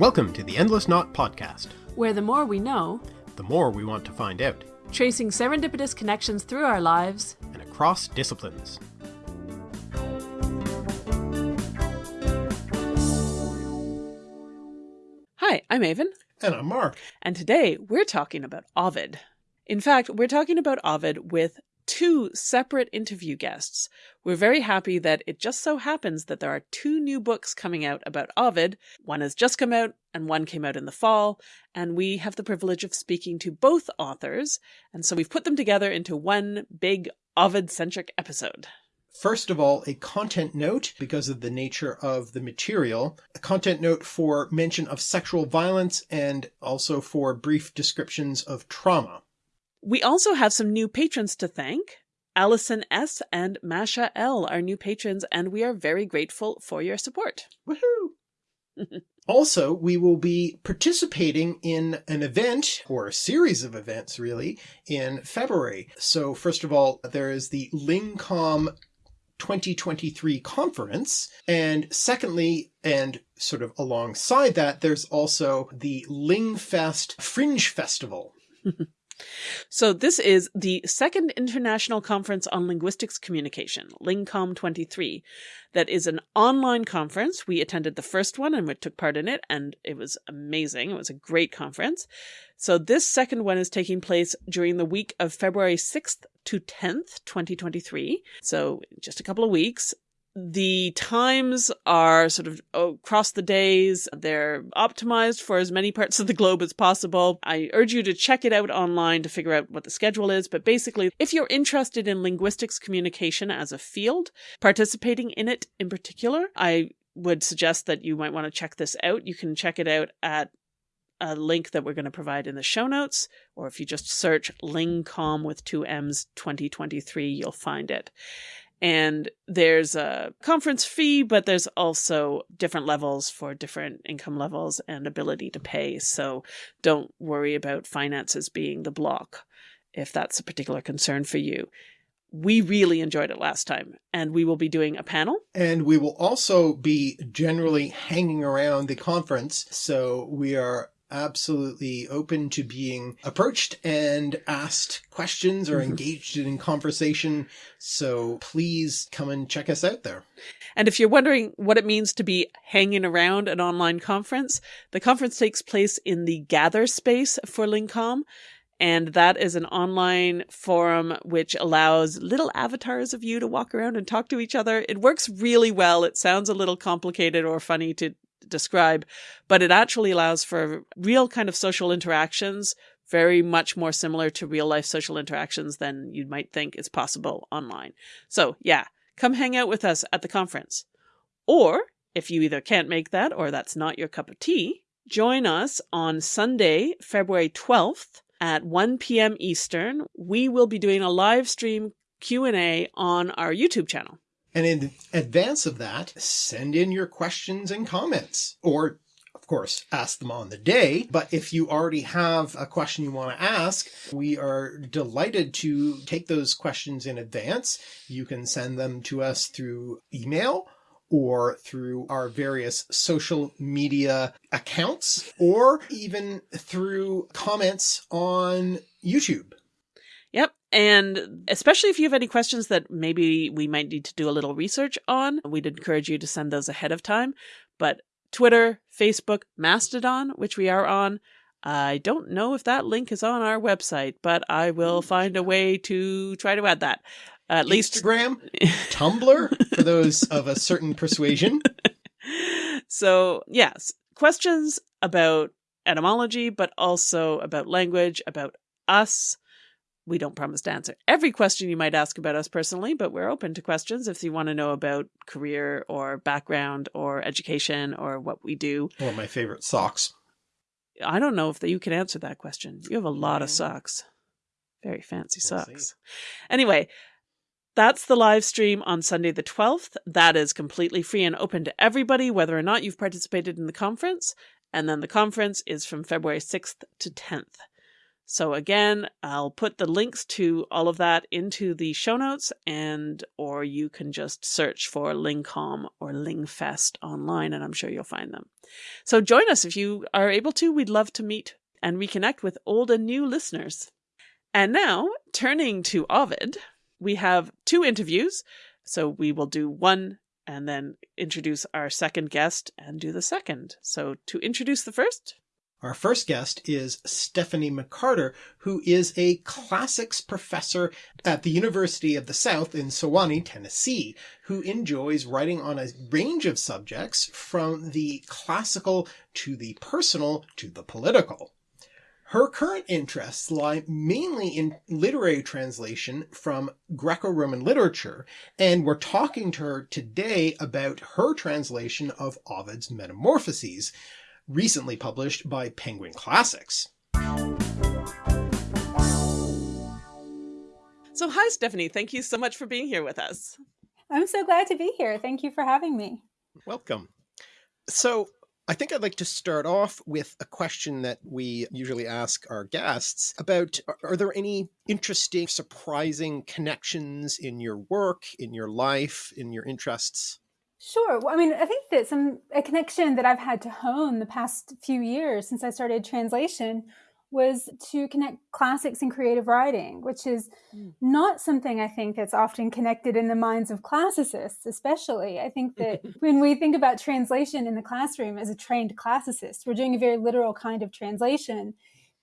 Welcome to the Endless Knot Podcast, where the more we know, the more we want to find out, tracing serendipitous connections through our lives and across disciplines. Hi, I'm Aven. And I'm Mark. And today we're talking about Ovid. In fact, we're talking about Ovid with two separate interview guests. We're very happy that it just so happens that there are two new books coming out about Ovid. One has just come out and one came out in the fall, and we have the privilege of speaking to both authors, and so we've put them together into one big Ovid-centric episode. First of all, a content note because of the nature of the material, a content note for mention of sexual violence and also for brief descriptions of trauma. We also have some new patrons to thank. Allison S. and Masha L. are new patrons, and we are very grateful for your support. Woohoo! also, we will be participating in an event, or a series of events really, in February. So first of all, there is the LingComm 2023 conference. And secondly, and sort of alongside that, there's also the Lingfest Fringe Festival. So this is the second International Conference on Linguistics Communication, LingComm 23. That is an online conference. We attended the first one and we took part in it and it was amazing. It was a great conference. So this second one is taking place during the week of February 6th to 10th, 2023. So just a couple of weeks the times are sort of oh, across the days. They're optimized for as many parts of the globe as possible. I urge you to check it out online to figure out what the schedule is. But basically, if you're interested in linguistics communication as a field, participating in it in particular, I would suggest that you might want to check this out. You can check it out at a link that we're going to provide in the show notes, or if you just search LingComm with two M's 2023, you'll find it and there's a conference fee, but there's also different levels for different income levels and ability to pay. So don't worry about finances being the block if that's a particular concern for you. We really enjoyed it last time and we will be doing a panel. And we will also be generally hanging around the conference. So we are absolutely open to being approached and asked questions or mm-hmm. engaged in conversation. So please come and check us out there. And if you're wondering what it means to be hanging around an online conference, the conference takes place in the Gather space for LingComm. And that is an online forum which allows little avatars of you to walk around and talk to each other. It works really well. It sounds a little complicated or funny to describe, but it actually allows for real kind of social interactions, very much more similar to real life social interactions than you might think is possible online. So yeah, come hang out with us at the conference. Or if you either can't make that or that's not your cup of tea, join us on Sunday, February 12th at 1 p.m. Eastern. We will be doing a live stream Q&A on our YouTube channel. And in advance of that, send in your questions and comments or of course, ask them on the day. But if you already have a question you want to ask, we are delighted to take those questions in advance. You can send them to us through email or through our various social media accounts, or even through comments on YouTube. And especially if you have any questions that maybe we might need to do a little research on, we'd encourage you to send those ahead of time. But Twitter, Facebook, Mastodon, which we are on, I don't know if that link is on our website, but I will find a way to try to add that. At least Instagram, Tumblr, for those of a certain persuasion. So, yes, questions about etymology, but also about language, about us, we don't promise to answer every question you might ask about us personally, but we're open to questions if you want to know about career or background or education or what we do. Or my favorite socks. I don't know if you can answer that question. You have a lot of socks. Very fancy we'll socks. See. Anyway, that's the live stream on Sunday the 12th. That is completely free and open to everybody, whether or not you've participated in the conference. And then the conference is from February 6th to 10th. So again, I'll put the links to all of that into the show notes and or you can just search for LingComm or Lingfest online and I'm sure you'll find them. So join us if you are able to. We'd love to meet and reconnect with old and new listeners. And now, turning to Ovid, we have two interviews. So we will do one and then introduce our second guest and do the second. So to introduce the first, our first guest is Stephanie McCarter, who is a classics professor at the University of the South in Sewanee, Tennessee, who enjoys writing on a range of subjects from the classical to the personal to the political. Her current interests lie mainly in literary translation from Greco-Roman literature, and we're talking to her today about her translation of Ovid's Metamorphoses, recently published by Penguin Classics. So hi, Stephanie. Thank you so much for being here with us. I'm so glad to be here. Thank you for having me. Welcome. So I think I'd like to start off with a question that we usually ask our guests about, are there any interesting, surprising connections in your work, in your life, in your interests? Sure. Well, I mean, I think that some a connection that I've had to hone the past few years since I started translation was to connect classics and creative writing, which is mm. not something I think that's often connected in the minds of classicists, especially. I think that when we think about translation in the classroom as a trained classicist, we're doing a very literal kind of translation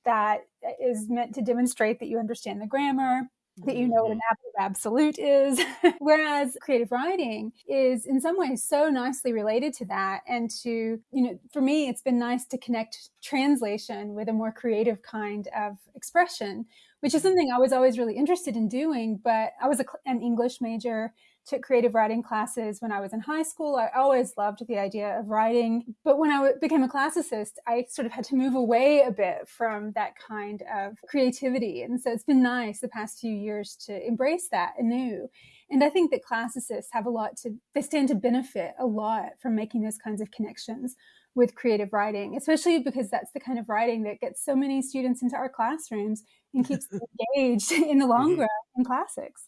that is meant to demonstrate that you understand the grammar, that you know what an mm-hmm. absolute is. Whereas creative writing is in some ways so nicely related to that. And to, you know, for me, it's been nice to connect translation with a more creative kind of expression, which is mm-hmm. something I was always really interested in doing. But I was a, an English major took creative writing classes when I was in high school. I always loved the idea of writing. But when I became a classicist, I sort of had to move away a bit from that kind of creativity. And so it's been nice the past few years to embrace that anew. And I think that classicists have a lot to, they stand to benefit a lot from making those kinds of connections with creative writing, especially because that's the kind of writing that gets so many students into our classrooms and keeps them engaged in the long mm-hmm. run in classics.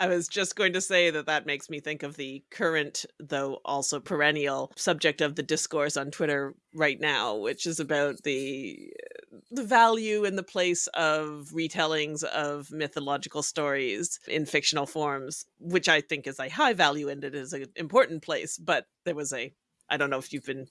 I was just going to say that that makes me think of the current, though also perennial, subject of the discourse on Twitter right now, which is about the the value and the place of retellings of mythological stories in fictional forms, which I think is a high value and it is an important place. But there was a I don't know if you've been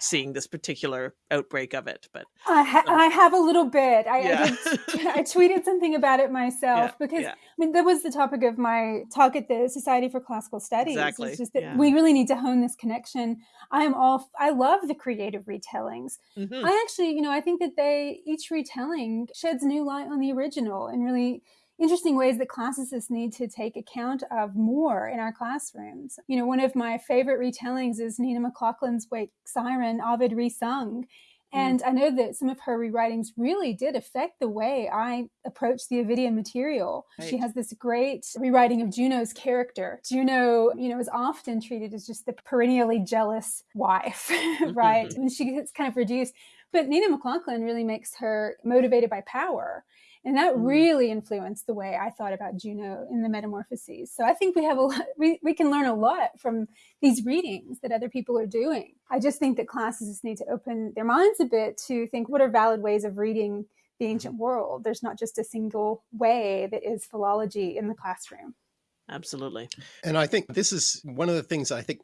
seeing this particular outbreak of it. But I, ha- um, I have a little bit. I, yeah. I, did, I, tweeted something about it myself yeah, because yeah. I mean that was the topic of my talk at the Society for Classical Studies. Exactly. It's just that we really need to hone this connection. I am all. I love the creative retellings. Mm-hmm. I actually, you know, I think that they each retelling sheds new light on the original and really interesting ways that classicists need to take account of more in our classrooms. You know, one of my favorite retellings is Nina MacLaughlin's Wake Siren, Ovid resung. Mm. And I know that some of her rewritings really did affect the way I approach the Ovidian material. Right. She has this great rewriting of Juno's character. Juno, you know, is often treated as just the perennially jealous wife, right? and she gets kind of reduced. But Nina McLaughlin really makes her motivated by power. And that mm. really influenced the way I thought about Juno in the Metamorphoses. So I think we have a lot, we, we can learn a lot from these readings that other people are doing. I just think that classes need to open their minds a bit to think what are valid ways of reading the ancient mm-hmm. world. There's not just a single way that is philology in the classroom. Absolutely. And I think this is one of the things I think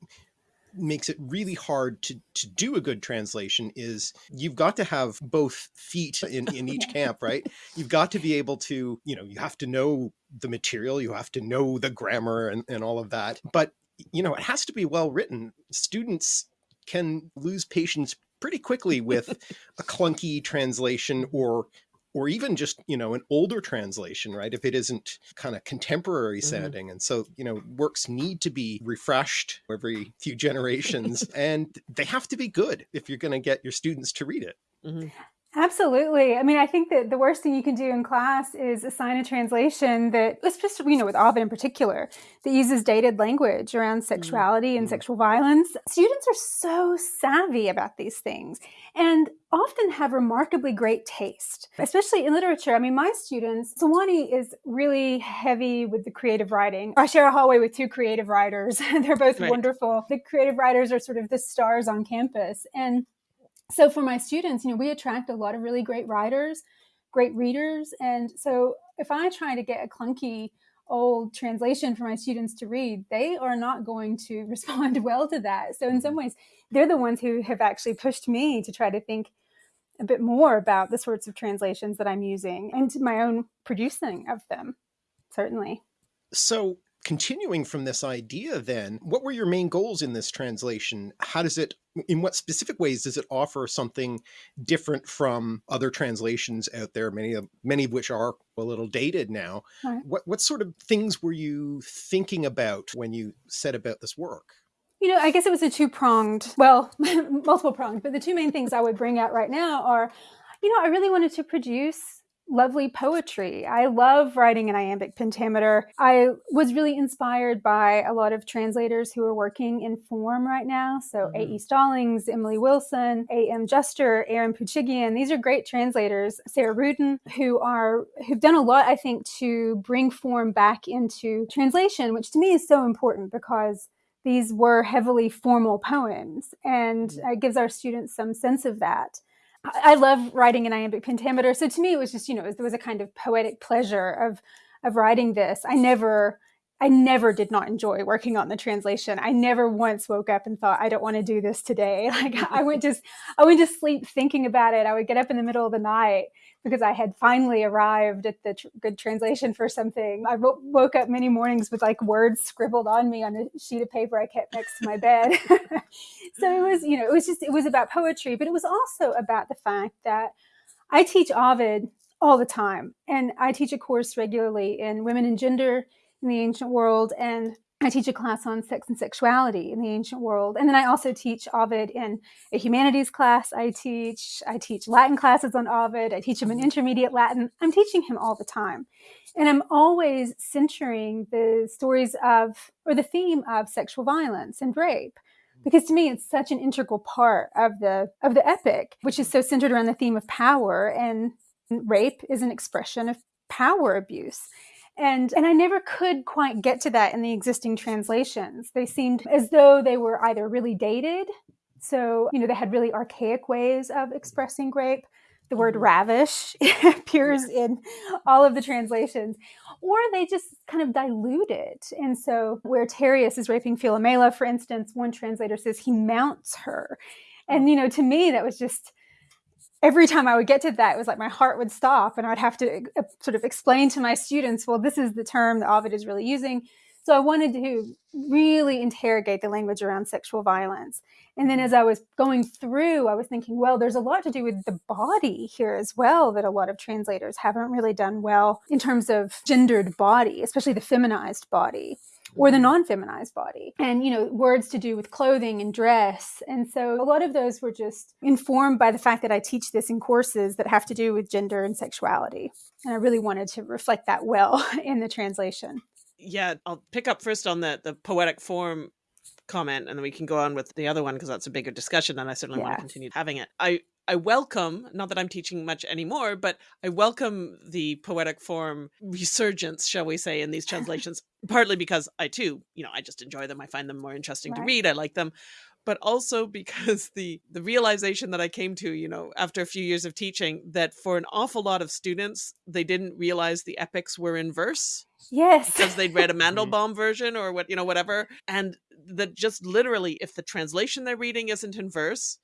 makes it really hard to, to do a good translation is you've got to have both feet in, in each camp, right? You've got to be able to, you know, you have to know the material, you have to know the grammar and, and all of that, but you know, it has to be well written. Students can lose patience pretty quickly with a clunky translation or or even just, you know, an older translation, right? If it isn't kind of contemporary sounding. Mm -hmm. And so, you know, works need to be refreshed every few generations and they have to be good if you're going to get your students to read it. Mm -hmm. Absolutely. I mean, I think that the worst thing you can do in class is assign a translation that, especially, you know, with Ovid in particular, that uses dated language around mm-hmm. sexuality mm-hmm. and sexual violence. Students are so savvy about these things and often have remarkably great taste, especially in literature. I mean, my students, Sewanee is really heavy with the creative writing. I share a hallway with two creative writers. They're both right. wonderful. The creative writers are sort of the stars on campus. And so for my students, you know, we attract a lot of really great writers, great readers. And so if I try to get a clunky old translation for my students to read, they are not going to respond well to that. So in some mm-hmm. ways, they're the ones who have actually pushed me to try to think a bit more about the sorts of translations that I'm using and my own producing of them, certainly. So continuing from this idea then, what were your main goals in this translation? How does it, in what specific ways does it offer something different from other translations out there, many of, many of which are a little dated now? Right. What, what sort of things were you thinking about when you set about this work? You know, I guess it was a two pronged, well, multiple pronged, but the two main things I would bring out right now are, you know, I really wanted to produce lovely poetry. I love writing in iambic pentameter. I was really inspired by a lot of translators who are working in form right now. So mm-hmm. A.E. Stallings, Emily Wilson, A.M. Juster, Aaron Poochigian. These are great translators. Sarah Ruden, who are who've done a lot, I think, to bring form back into translation, which to me is so important because these were heavily formal poems and mm-hmm. it gives our students some sense of that. I love writing in iambic pentameter. So to me, it was just, you know, there was a kind of poetic pleasure of, of writing this. I never, I never did not enjoy working on the translation. I never once woke up and thought, I don't want to do this today. Like I went just, I went to sleep thinking about it. I would get up in the middle of the night because I had finally arrived at the tr- good translation for something. I woke up many mornings with like words scribbled on me on a sheet of paper I kept next to my bed. so it was, you know, it was just, it was about poetry, but it was also about the fact that I teach Ovid all the time. And I teach a course regularly in women and gender in the ancient world. And I teach a class on sex and sexuality in the ancient world. And then I also teach Ovid in a humanities class. I teach, I teach Latin classes on Ovid. I teach him an intermediate Latin. I'm teaching him all the time. And I'm always centering the stories of, or the theme of sexual violence and rape. Because to me, it's such an integral part of the, of the epic, which is so centered around the theme of power and rape is an expression of power abuse and and I never could quite get to that in the existing translations. They seemed as though they were either really dated, so you know they had really archaic ways of expressing grape. The word mm-hmm. ravish appears in all of the translations, or they just kind of dilute it. And so, where Tereus is raping Philomela, for instance, one translator says he mounts her. And, you know, to me, that was just every time I would get to that, it was like my heart would stop and I'd have to uh, sort of explain to my students, well, this is the term that Ovid is really using. So I wanted to really interrogate the language around sexual violence. And then as I was going through, I was thinking, well, there's a lot to do with the body here as well that a lot of translators haven't really done well in terms of gendered body, especially the feminized body or the non-feminized body. And you know words to do with clothing and dress. And so a lot of those were just informed by the fact that i teach this in courses that have to do with gender and sexuality. And i really wanted to reflect that well in the translation. Yeah i'll pick up first on the the poetic form comment and then we can go on with the other one because that's a bigger discussion and i certainly yeah. want to continue having it. I I welcome, not that I'm teaching much anymore, but I welcome the poetic form resurgence, shall we say, in these translations, partly because I too, you know, I just enjoy them. I find them more interesting right. to read. I like them. But also because the the realization that I came to, you know, after a few years of teaching, that for an awful lot of students, they didn't realize the epics were in verse. Yes. Because they'd read a mm-hmm. Mandelbaum version or what, you know, whatever. And that just literally, if the translation they're reading isn't in verse,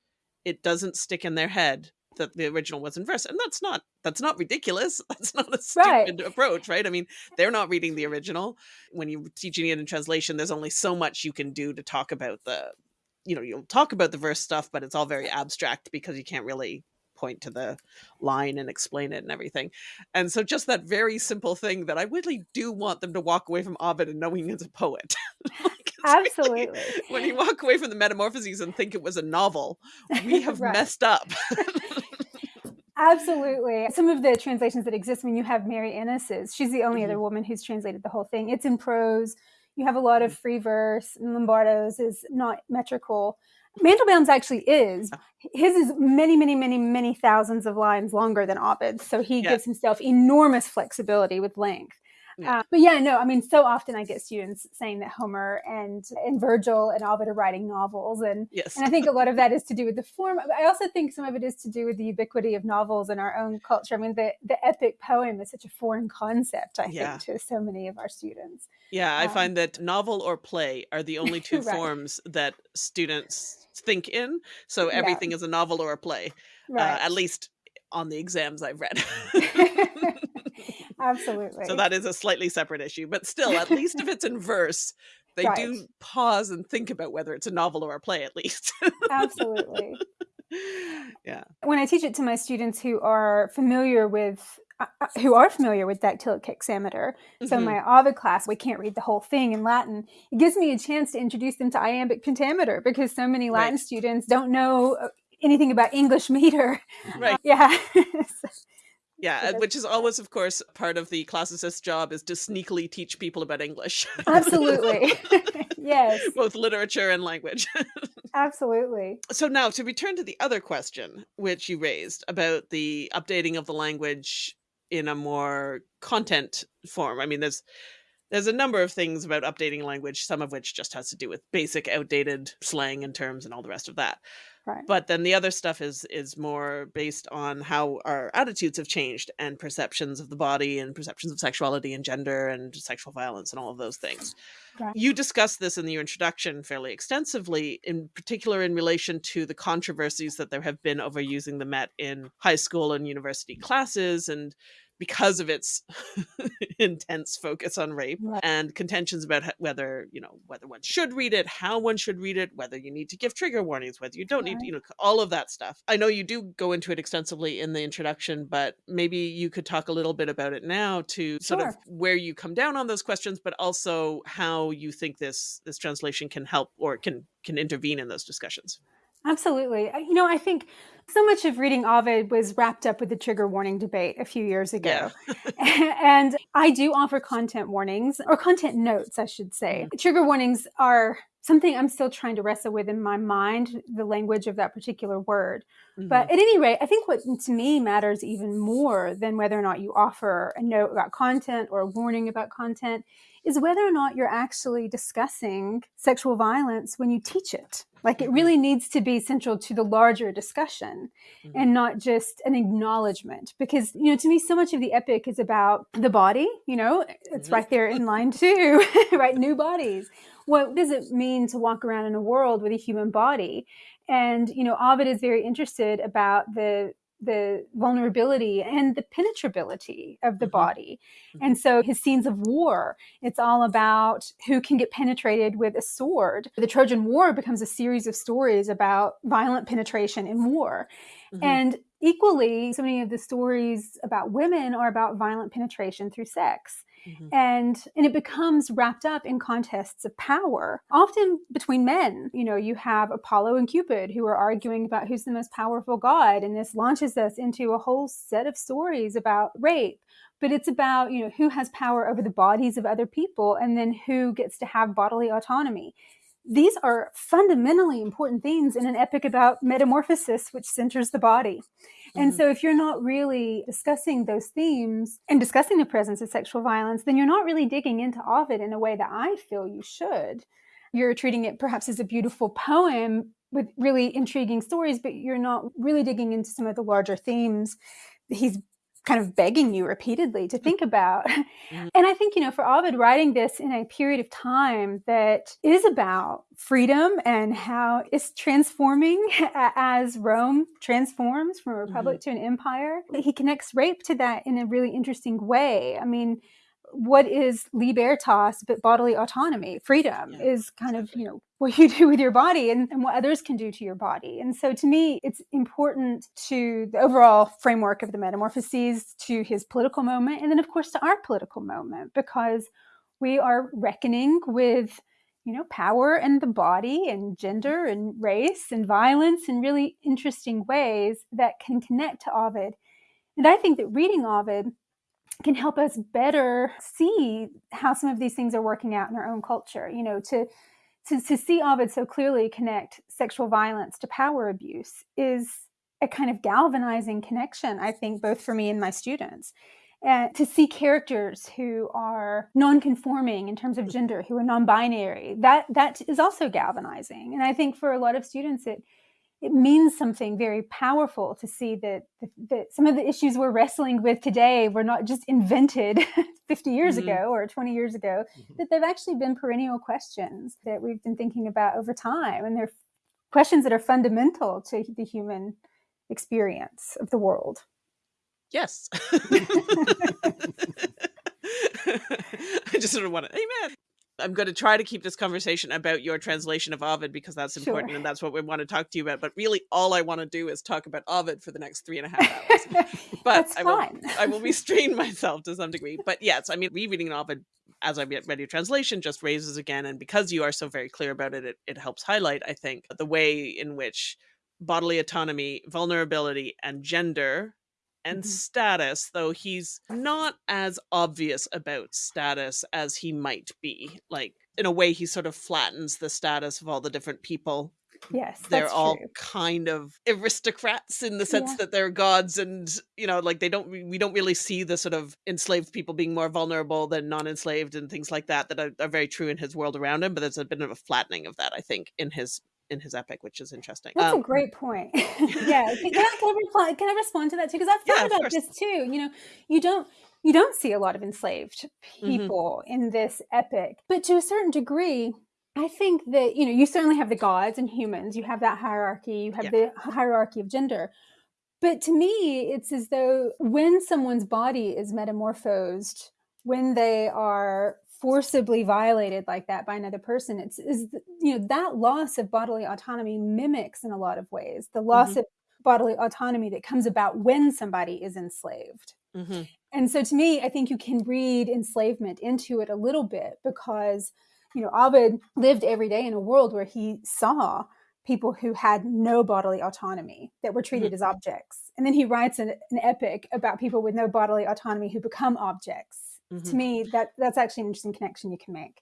it doesn't stick in their head that the original was in verse and that's not that's not ridiculous. That's not a stupid right. approach right? I mean they're not reading the original. When you're teaching it in translation there's only so much you can do to talk about the you know you'll talk about the verse stuff but it's all very abstract because you can't really point to the line and explain it and everything and so just that very simple thing that i really do want them to walk away from ovid and knowing he's a poet Absolutely. Really, when you walk away from the Metamorphoses and think it was a novel, we have right. messed up. Absolutely. Some of the translations that exist, when you have Mary Innes's, she's the only mm-hmm. other woman who's translated the whole thing. It's in prose. You have a lot of mm-hmm. free verse, Lombardo's is not metrical. Mandelbaum's actually is. His is many, many, many, many thousands of lines longer than Ovid's. So he yeah. gives himself enormous flexibility with length. Yeah. Uh, but yeah, no, I mean, so often I get students saying that Homer and and Virgil and Ovid are writing novels, and yes. and I think a lot of that is to do with the form. I also think some of it is to do with the ubiquity of novels in our own culture. I mean, the the epic poem is such a foreign concept, I yeah. think, to so many of our students. Yeah, I um, find that novel or play are the only two right. forms that students think in. So everything yeah. is a novel or a play, right. uh, at least on the exams I've read. Absolutely. So that is a slightly separate issue, but still, at least if it's in verse, they right. do pause and think about whether it's a novel or a play, at least. Absolutely. Yeah. When I teach it to my students who are familiar with who are familiar with dactylic hexameter. So mm-hmm. my Ovid class, we can't read the whole thing in Latin. It gives me a chance to introduce them to iambic pentameter because so many Latin right. students don't know uh, anything about English meter. Right. Uh, yeah. Yeah, which is always, of course, part of the classicist's job is to sneakily teach people about English. Absolutely. yes. Both literature and language. Absolutely. So now to return to the other question which you raised about the updating of the language in a more content form. I mean, there's there's a number of things about updating language, some of which just has to do with basic outdated slang and terms and all the rest of that. Right. But then the other stuff is is more based on how our attitudes have changed and perceptions of the body and perceptions of sexuality and gender and sexual violence and all of those things. Right. You discussed this in your introduction fairly extensively, in particular in relation to the controversies that there have been over using the Met in high school and university classes and because of its intense focus on rape right. and contentions about whether you know whether one should read it how one should read it whether you need to give trigger warnings whether you don't right. need you know all of that stuff i know you do go into it extensively in the introduction but maybe you could talk a little bit about it now to sort of where you come down on those questions but also how you think this this translation can help or can can intervene in those discussions Absolutely. You know, I think so much of reading Ovid was wrapped up with the trigger warning debate a few years ago. Yeah. and I do offer content warnings or content notes, I should say. Mm-hmm. Trigger warnings are something I'm still trying to wrestle with in my mind, the language of that particular word. Mm-hmm. But at any rate, I think what to me matters even more than whether or not you offer a note about content or a warning about content is whether or not you're actually discussing sexual violence when you teach it. Like it mm-hmm. really needs to be central to the larger discussion mm-hmm. and not just an acknowledgement. Because, you know, to me, so much of the epic is about the body, you know, it's mm-hmm. right there in line two, right? New bodies. What does it mean to walk around in a world with a human body? And, you know, Ovid is very interested about the the vulnerability and the penetrability of the mm-hmm. body. Mm-hmm. And so his scenes of war, it's all about who can get penetrated with a sword. The Trojan War becomes a series of stories about violent penetration in war. Mm-hmm. And equally, so many of the stories about women are about violent penetration through sex. Mm-hmm. And and it becomes wrapped up in contests of power, often between men. You know, you have Apollo and Cupid who are arguing about who's the most powerful god, and this launches us into a whole set of stories about rape. But it's about, you know, who has power over the bodies of other people and then who gets to have bodily autonomy these are fundamentally important themes in an epic about metamorphosis, which centers the body. Mm-hmm. And so, if you're not really discussing those themes and discussing the presence of sexual violence, then you're not really digging into Ovid in a way that I feel you should. You're treating it perhaps as a beautiful poem with really intriguing stories, but you're not really digging into some of the larger themes he's kind of begging you repeatedly to think about. Mm-hmm. And I think, you know, for Ovid writing this in a period of time that is about freedom and how it's transforming as Rome transforms from a republic mm-hmm. to an empire, he connects rape to that in a really interesting way. I mean, what is libertas but bodily autonomy? Freedom yeah, is kind of you know what you do with your body and, and, what others can do to your body. And so to me it's important to the overall framework of the metamorphoses to his political moment and then of course to our political moment because we are reckoning with you know power and the body and mm-hmm. gender and race and violence in really interesting ways that can connect to ovid. And I think that reading Ovid can help us better see how some of these things are working out in our own culture. You know, to to, to see Ovid so clearly connect sexual violence to power abuse is a kind of galvanizing connection, I think, both for me and my students. And to see characters who are non-conforming in terms of gender, who are non-binary, that that is also galvanizing. And I think for a lot of students, it it means something very powerful to see that, that some of the issues we're wrestling with today were not just invented 50 years mm-hmm. ago or 20 years ago, mm-hmm. that they've actually been perennial questions that we've been thinking about over time. And they're questions that are fundamental to the human experience of the world. Yes. I just sort of want to, amen. I'm going to try to keep this conversation about your translation of Ovid because that's important sure. and that's what we want to talk to you about. But really, all I want to do is talk about Ovid for the next three and a half hours. But I will, I will restrain myself to some degree. But yes, I mean, rereading Ovid as I read your translation just raises again, and because you are so very clear about it, it, it helps highlight, I think, the way in which bodily autonomy, vulnerability, and gender and mm-hmm. status, though he's not as obvious about status as he might be. Like, in a way, he sort of flattens the status of all the different people. Yes, they're all true. kind of aristocrats in the sense yeah. that they're gods, and you know, like they don't. We don't really see the sort of enslaved people being more vulnerable than non-enslaved and things like that that are, are very true in his world around him. But there's a bit of a flattening of that, I think, in his in his epic, which is interesting. That's um, a great point. yeah, can, I, can, I reply, can I respond to that too? Because I've thought yeah, about this too. You know, you don't you don't see a lot of enslaved mm-hmm. people mm-hmm. in this epic, but to a certain degree, I think that you know you certainly have the gods and humans. You have that hierarchy. You have yeah. the hierarchy of gender. But to me, it's as though when someone's body is metamorphosed, when they are forcibly violated like that by another person it's is you know that loss of bodily autonomy mimics in a lot of ways the loss mm-hmm. of bodily autonomy that comes about when somebody is enslaved mm-hmm. and so to me i think you can read enslavement into it a little bit because you know ovid lived every day in a world where he saw people who had no bodily autonomy that were treated mm-hmm. as objects and then he writes an, an epic about people with no bodily autonomy who become objects mm-hmm. to me that that's actually an interesting connection you can make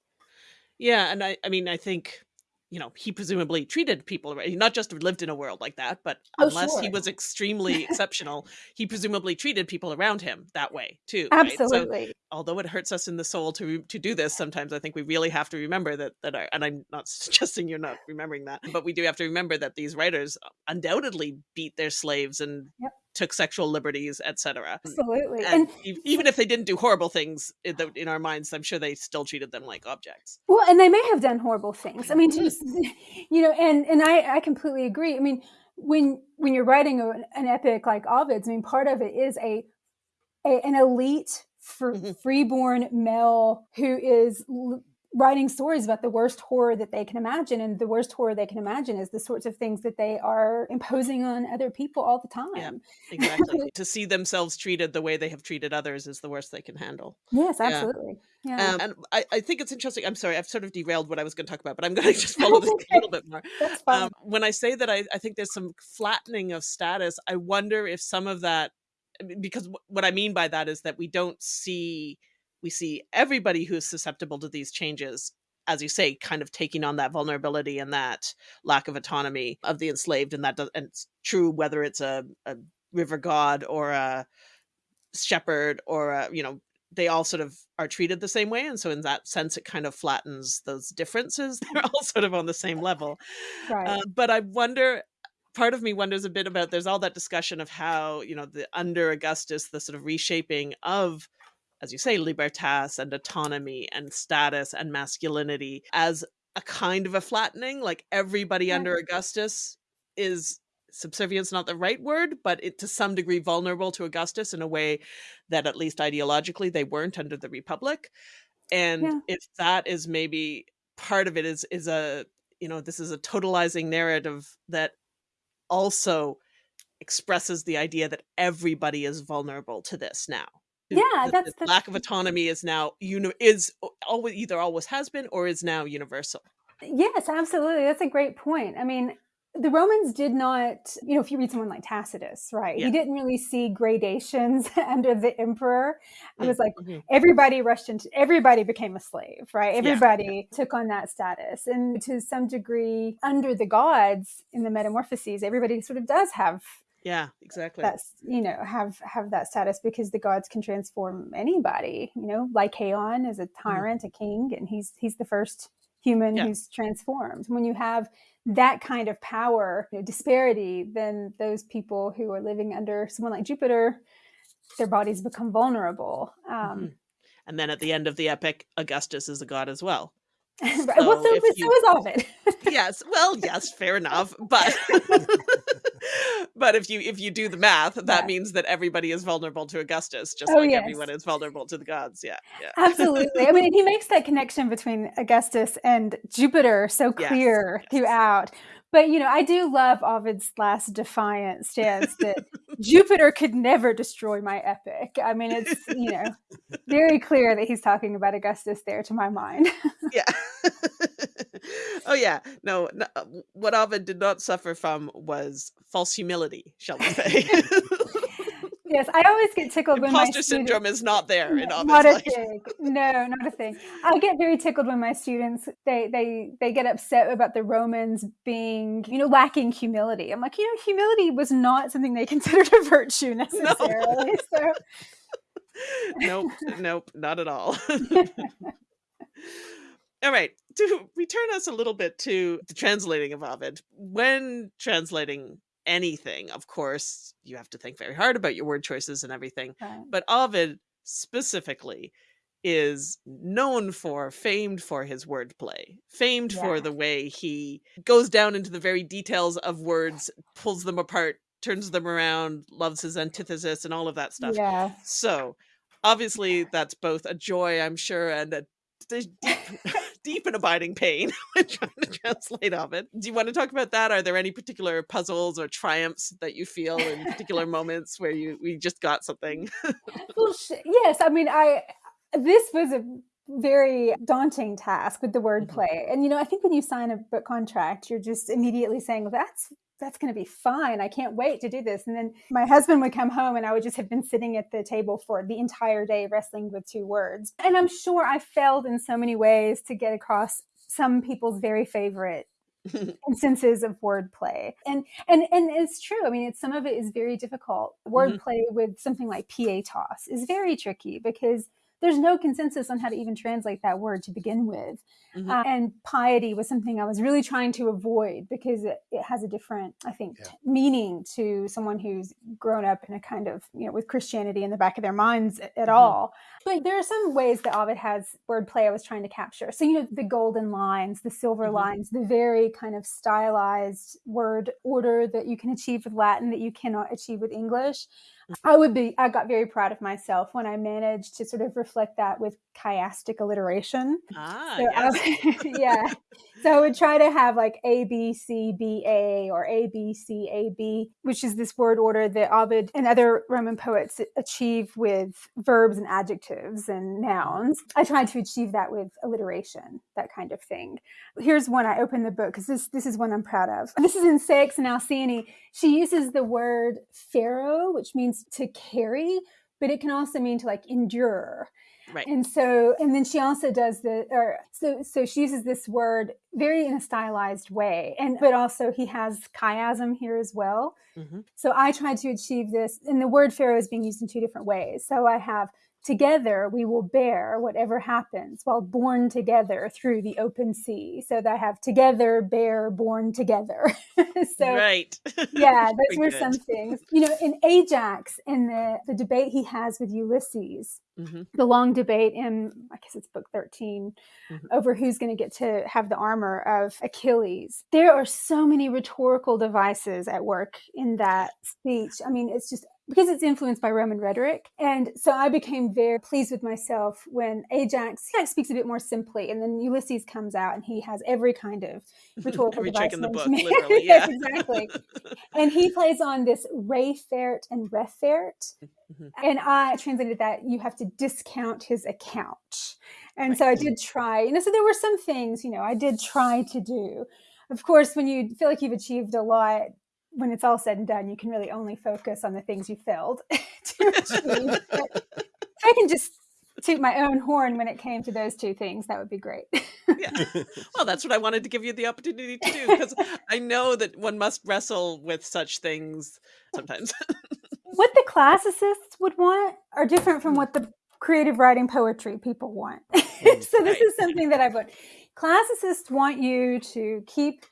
yeah and i i mean i think you know he presumably treated people right not just lived in a world like that but oh, unless sure. he was extremely exceptional he presumably treated people around him that way too absolutely right? so, although it hurts us in the soul to to do this sometimes i think we really have to remember that that our, and i'm not suggesting you're not remembering that but we do have to remember that these writers undoubtedly beat their slaves and yep took sexual liberties, etc. Absolutely. And, and, even if they didn't do horrible things in, the, in, our minds, I'm sure they still treated them like objects. Well, and they may have done horrible things. I mean, just, you know, and and I I completely agree. I mean, when when you're writing a, an epic like Ovid's, I mean, part of it is a, a an elite for mm-hmm. freeborn male who is writing stories about the worst horror that they can imagine and the worst horror they can imagine is the sorts of things that they are imposing on other people all the time yeah exactly to see themselves treated the way they have treated others is the worst they can handle yes absolutely yeah. yeah. Um, and I, I think it's interesting i'm sorry i've sort of derailed what i was going to talk about but i'm going to just follow this a little bit more That's fine. Um, when i say that I, I think there's some flattening of status i wonder if some of that because what i mean by that is that we don't see we see everybody who is susceptible to these changes as you say kind of taking on that vulnerability and that lack of autonomy of the enslaved and that does and it's true whether it's a, a river god or a shepherd or a, you know they all sort of are treated the same way and so in that sense it kind of flattens those differences they're all sort of on the same level right. Uh, but i wonder part of me wonders a bit about there's all that discussion of how you know the under augustus the sort of reshaping of as you say, libertas and autonomy and status and masculinity as a kind of a flattening. Like everybody yeah. under Augustus is subservience not the right word but it to some degree vulnerable to augustus in a way that at least ideologically they weren't under the republic and yeah. if that is maybe part of it is is a you know this is a totalizing narrative that also expresses the idea that everybody is vulnerable to this now yeah the, that's the lack of autonomy is now uni- is always either always has been or is now universal yes absolutely that's a great point i mean the Romans did not, you know, if you read someone like Tacitus, right, Yeah. he didn't really see gradations under the emperor. It was like Mhm. everybody rushed into, everybody became a slave, right? Yeah. Everybody took on that status. And to some degree, under the gods in the Metamorphoses, everybody sort of does have Yeah, exactly. that's you know have have that status because the gods can transform anybody you know lycaon is a tyrant a king and he's he's the first human Yeah. who's transformed when you have that kind of power you know, disparity then those people who are living under someone like jupiter their bodies become vulnerable um Mhm. And then at the end of the epic, Augustus is a god as well. right. well So so, so you- is ovid yes well yes fair enough but but if you if you do the math that Yeah. means that everybody is vulnerable to augustus just Oh, like yes. everyone is vulnerable to the gods yeah yeah Absolutely. I mean, he makes that connection between Augustus and Jupiter so Yes, clear yes. throughout. But, you know, I do love Ovid's last defiant stance that Jupiter could never destroy my epic. I mean, it's, you know, very clear that he's talking about Augustus there to my mind. yeah oh yeah no, no uh, what ovid did not suffer from was false humility shall we say yes, I always get tickled when my imposter students- syndrome is not there in ovid's not a life thing. No, not a thing. I get very tickled when my students they they they get upset about the Romans being you know lacking humility. I'm like, you know, humility was not something they considered a virtue necessarily. So nope, nope, not at all. All right, to return us a little bit to the translating of Ovid, when translating anything, of course, you have to think very hard about your word choices and everything. right. But Ovid specifically is known for, famed for his wordplay, famed for the way he goes down into the very details of words, pulls them apart, turns them around, loves his antithesis, and all of that stuff. yeah. So, obviously, that's both a joy, I'm sure, and a deep, deep and abiding pain when trying to translate Ovid. Do you want to talk about that? Are there any particular puzzles or triumphs that you feel in particular moments where you we just got something? Well, sh- yes. I mean, I this was a very daunting task with the wordplay, mm-hmm. and you know, I think when you sign a book contract, you're just immediately saying, "Well, that's." That's going to be fine. I can't wait to do this. And then my husband would come home and I would just have been sitting at the table for the entire day wrestling with two words. And I'm sure I failed in so many ways to get across some people's very favorite instances of wordplay and and and it's true i mean it's some of it is very difficult mm-hmm. wordplay with something like pietas is very tricky because there's no consensus on how to even translate that word to begin with Mhm. Uh, and piety was something i was really trying to avoid because it, it has a different i think Yeah. meaning to someone who's grown up in a kind of you know with christianity in the back of their minds at, at Mhm. all but there are some ways that Ovid has wordplay I was trying to capture. So, you know, the golden lines, the silver Mhm. lines, the very kind of stylized word order that you can achieve with Latin that you cannot achieve with English. I would be, I got very proud of myself when I managed to sort of reflect that with chiastic alliteration. ah, So yes. I, yeah. So I would try to have like A B C B A or A B C A B, which is this word order that Ovid and other Roman poets achieve with verbs and adjectives and nouns. I tried to achieve that with alliteration, that kind of thing. Here's one I opened the book because this this is one I'm proud of. This is in Ceyx and Alcyone. She uses the word fero, which means to carry, but it can also mean to like endure. Right. And so, and then she also does the, or so, so she uses this word very in a stylized way. And, but also he has chiasm here as well. Mhm. So I tried to achieve this, and the word fero is being used in two different ways. So I have together we will bear whatever happens while born together through the open sea. So that I have together, bear, born together. so right. yeah, those were some things. You know, in Ajax, in the, the debate he has with Ulysses, Mhm. the long debate in, I guess it's book 13, Mhm. over who's going to get to have the armor of Achilles. There are so many rhetorical devices at work in that speech. I mean, it's just because it's influenced by Roman rhetoric. And so I became very pleased with myself when Ajax, Ajax speaks a bit more simply, and then Ulysses comes out and he has every kind of rhetorical Every device in the book, literally. yes, exactly. And he plays on this Rayfert and Refert. Mhm. And I translated that you have to discount his account. And so I did try, you know, so there were some things, you know, I did try to do. of course, when you feel like you've achieved a lot, when it's all said and done, you can really only focus on the things you failed to achieve. I can just toot my own horn when it came to those two things, that would be great. yeah. Well, that's what I wanted to give you the opportunity to do because I know that one must wrestle with such things sometimes. what the classicists would want are different from what the creative writing poetry people want. Mm, so this is something that I've learned. Classicists want you to keep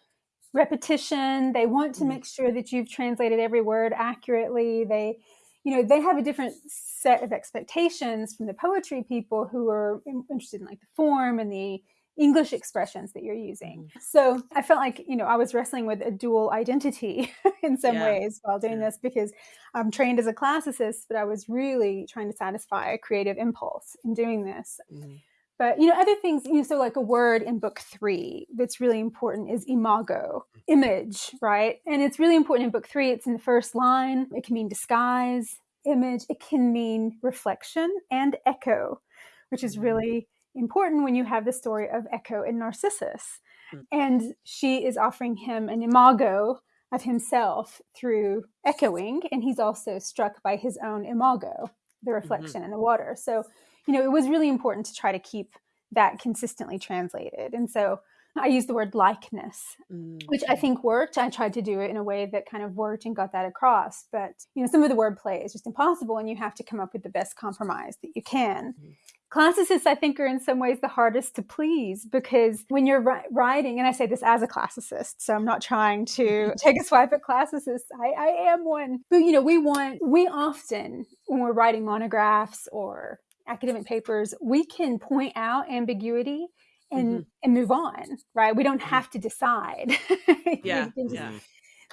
repetition. They want to mm-hmm. make sure that you've translated every word accurately. They, you know, they have a different set of expectations from the poetry people who are interested in like the form and the English expressions that you're using. Mm-hmm. So I felt like, you know, I was wrestling with a dual identity in some yeah. ways while doing yeah. this because I'm trained as a classicist, but I was really trying to satisfy a creative impulse in doing this. Mm-hmm. But, you know, other things, you know, so like a word in book three that's really important is imago, image, right? And it's really important in book three. It's in the first line. It can mean disguise, image. It can mean reflection and echo, which is mm-hmm. really important when you have the story of Echo and Narcissus. Mm. And she is offering him an imago of himself through echoing, and he's also struck by his own imago, the mm-hmm. reflection mm-hmm. in the water. So, you know, it was really important to try to keep that consistently translated. And so I used the word likeness, mm-hmm. which I think worked. I tried to do it in a way that kind of worked and got that across. But, you know, some of the wordplay is just impossible, and you have to come up with the best compromise that you can. Mm-hmm classicists i think are in some ways the hardest to please because when you're writing and i say this as a classicist so i'm not trying to take a swipe at classicists I, I am one but you know we want we often when we're writing monographs or academic papers we can point out ambiguity and mm-hmm. and move on right we don't mm-hmm. have to decide yeah, just, yeah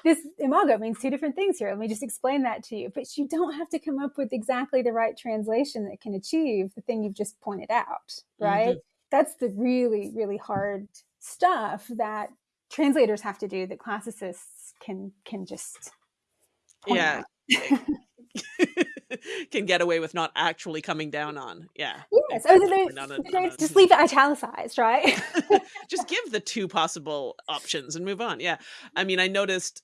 this imago means two different things here. Let me just explain that to you. But you don't have to come up with exactly the right translation that can achieve the thing you've just pointed out, right? Mm-hmm. That's the really, really hard stuff that translators have to do that classicists can can just yeah can get away with not actually coming down on. Yeah. Yes. Oh, just leave it italicized, right? just give the two possible options and move on. Yeah. I mm-hmm. mean, I noticed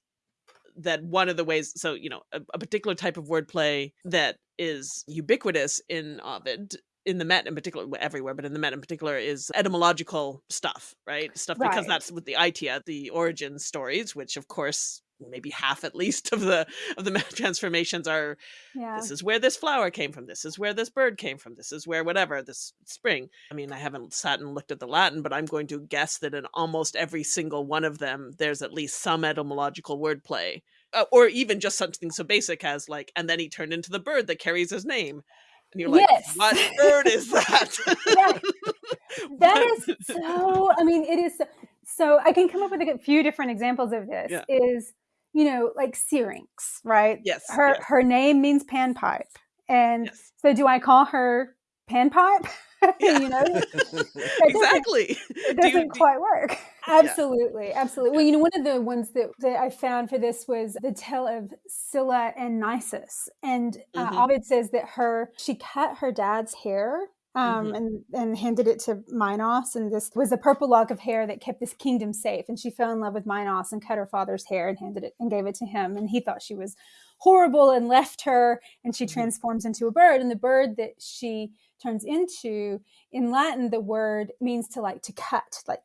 that one of the ways so you know a, a particular type of wordplay that is ubiquitous in Ovid in the Met in particular, everywhere, but in the Met in particular, is etymological stuff, right? Stuff right. because that's with the Aitia, uh, the origin stories, which of course maybe half at least of the of the transformations are yeah. this is where this flower came from this is where this bird came from this is where whatever this spring i mean i haven't sat and looked at the latin but i'm going to guess that in almost every single one of them there's at least some etymological wordplay uh, or even just something so basic as like and then he turned into the bird that carries his name and you're like yes. what bird is that yeah. that is so i mean it is so, so i can come up with a few different examples of this yeah. is you know, like Syrinx, right? Yes. Her yes. her name means panpipe. And yes. so do I call her panpipe? you know? exactly. It doesn't quite work. Absolutely. Yeah. Absolutely. Well, you know, one of the ones that, that I found for this was the tale of Scylla and Nisus. And uh, mm-hmm. Ovid says that her, she cut her dad's hair um, mm-hmm. and and handed it to Minos. And this was a purple lock of hair that kept this kingdom safe. And she fell in love with Minos and cut her father's hair and handed it and gave it to him. And he thought she was horrible and left her. And she mm-hmm. transforms into a bird. And the bird that she turns into in Latin, the word means to like to cut, like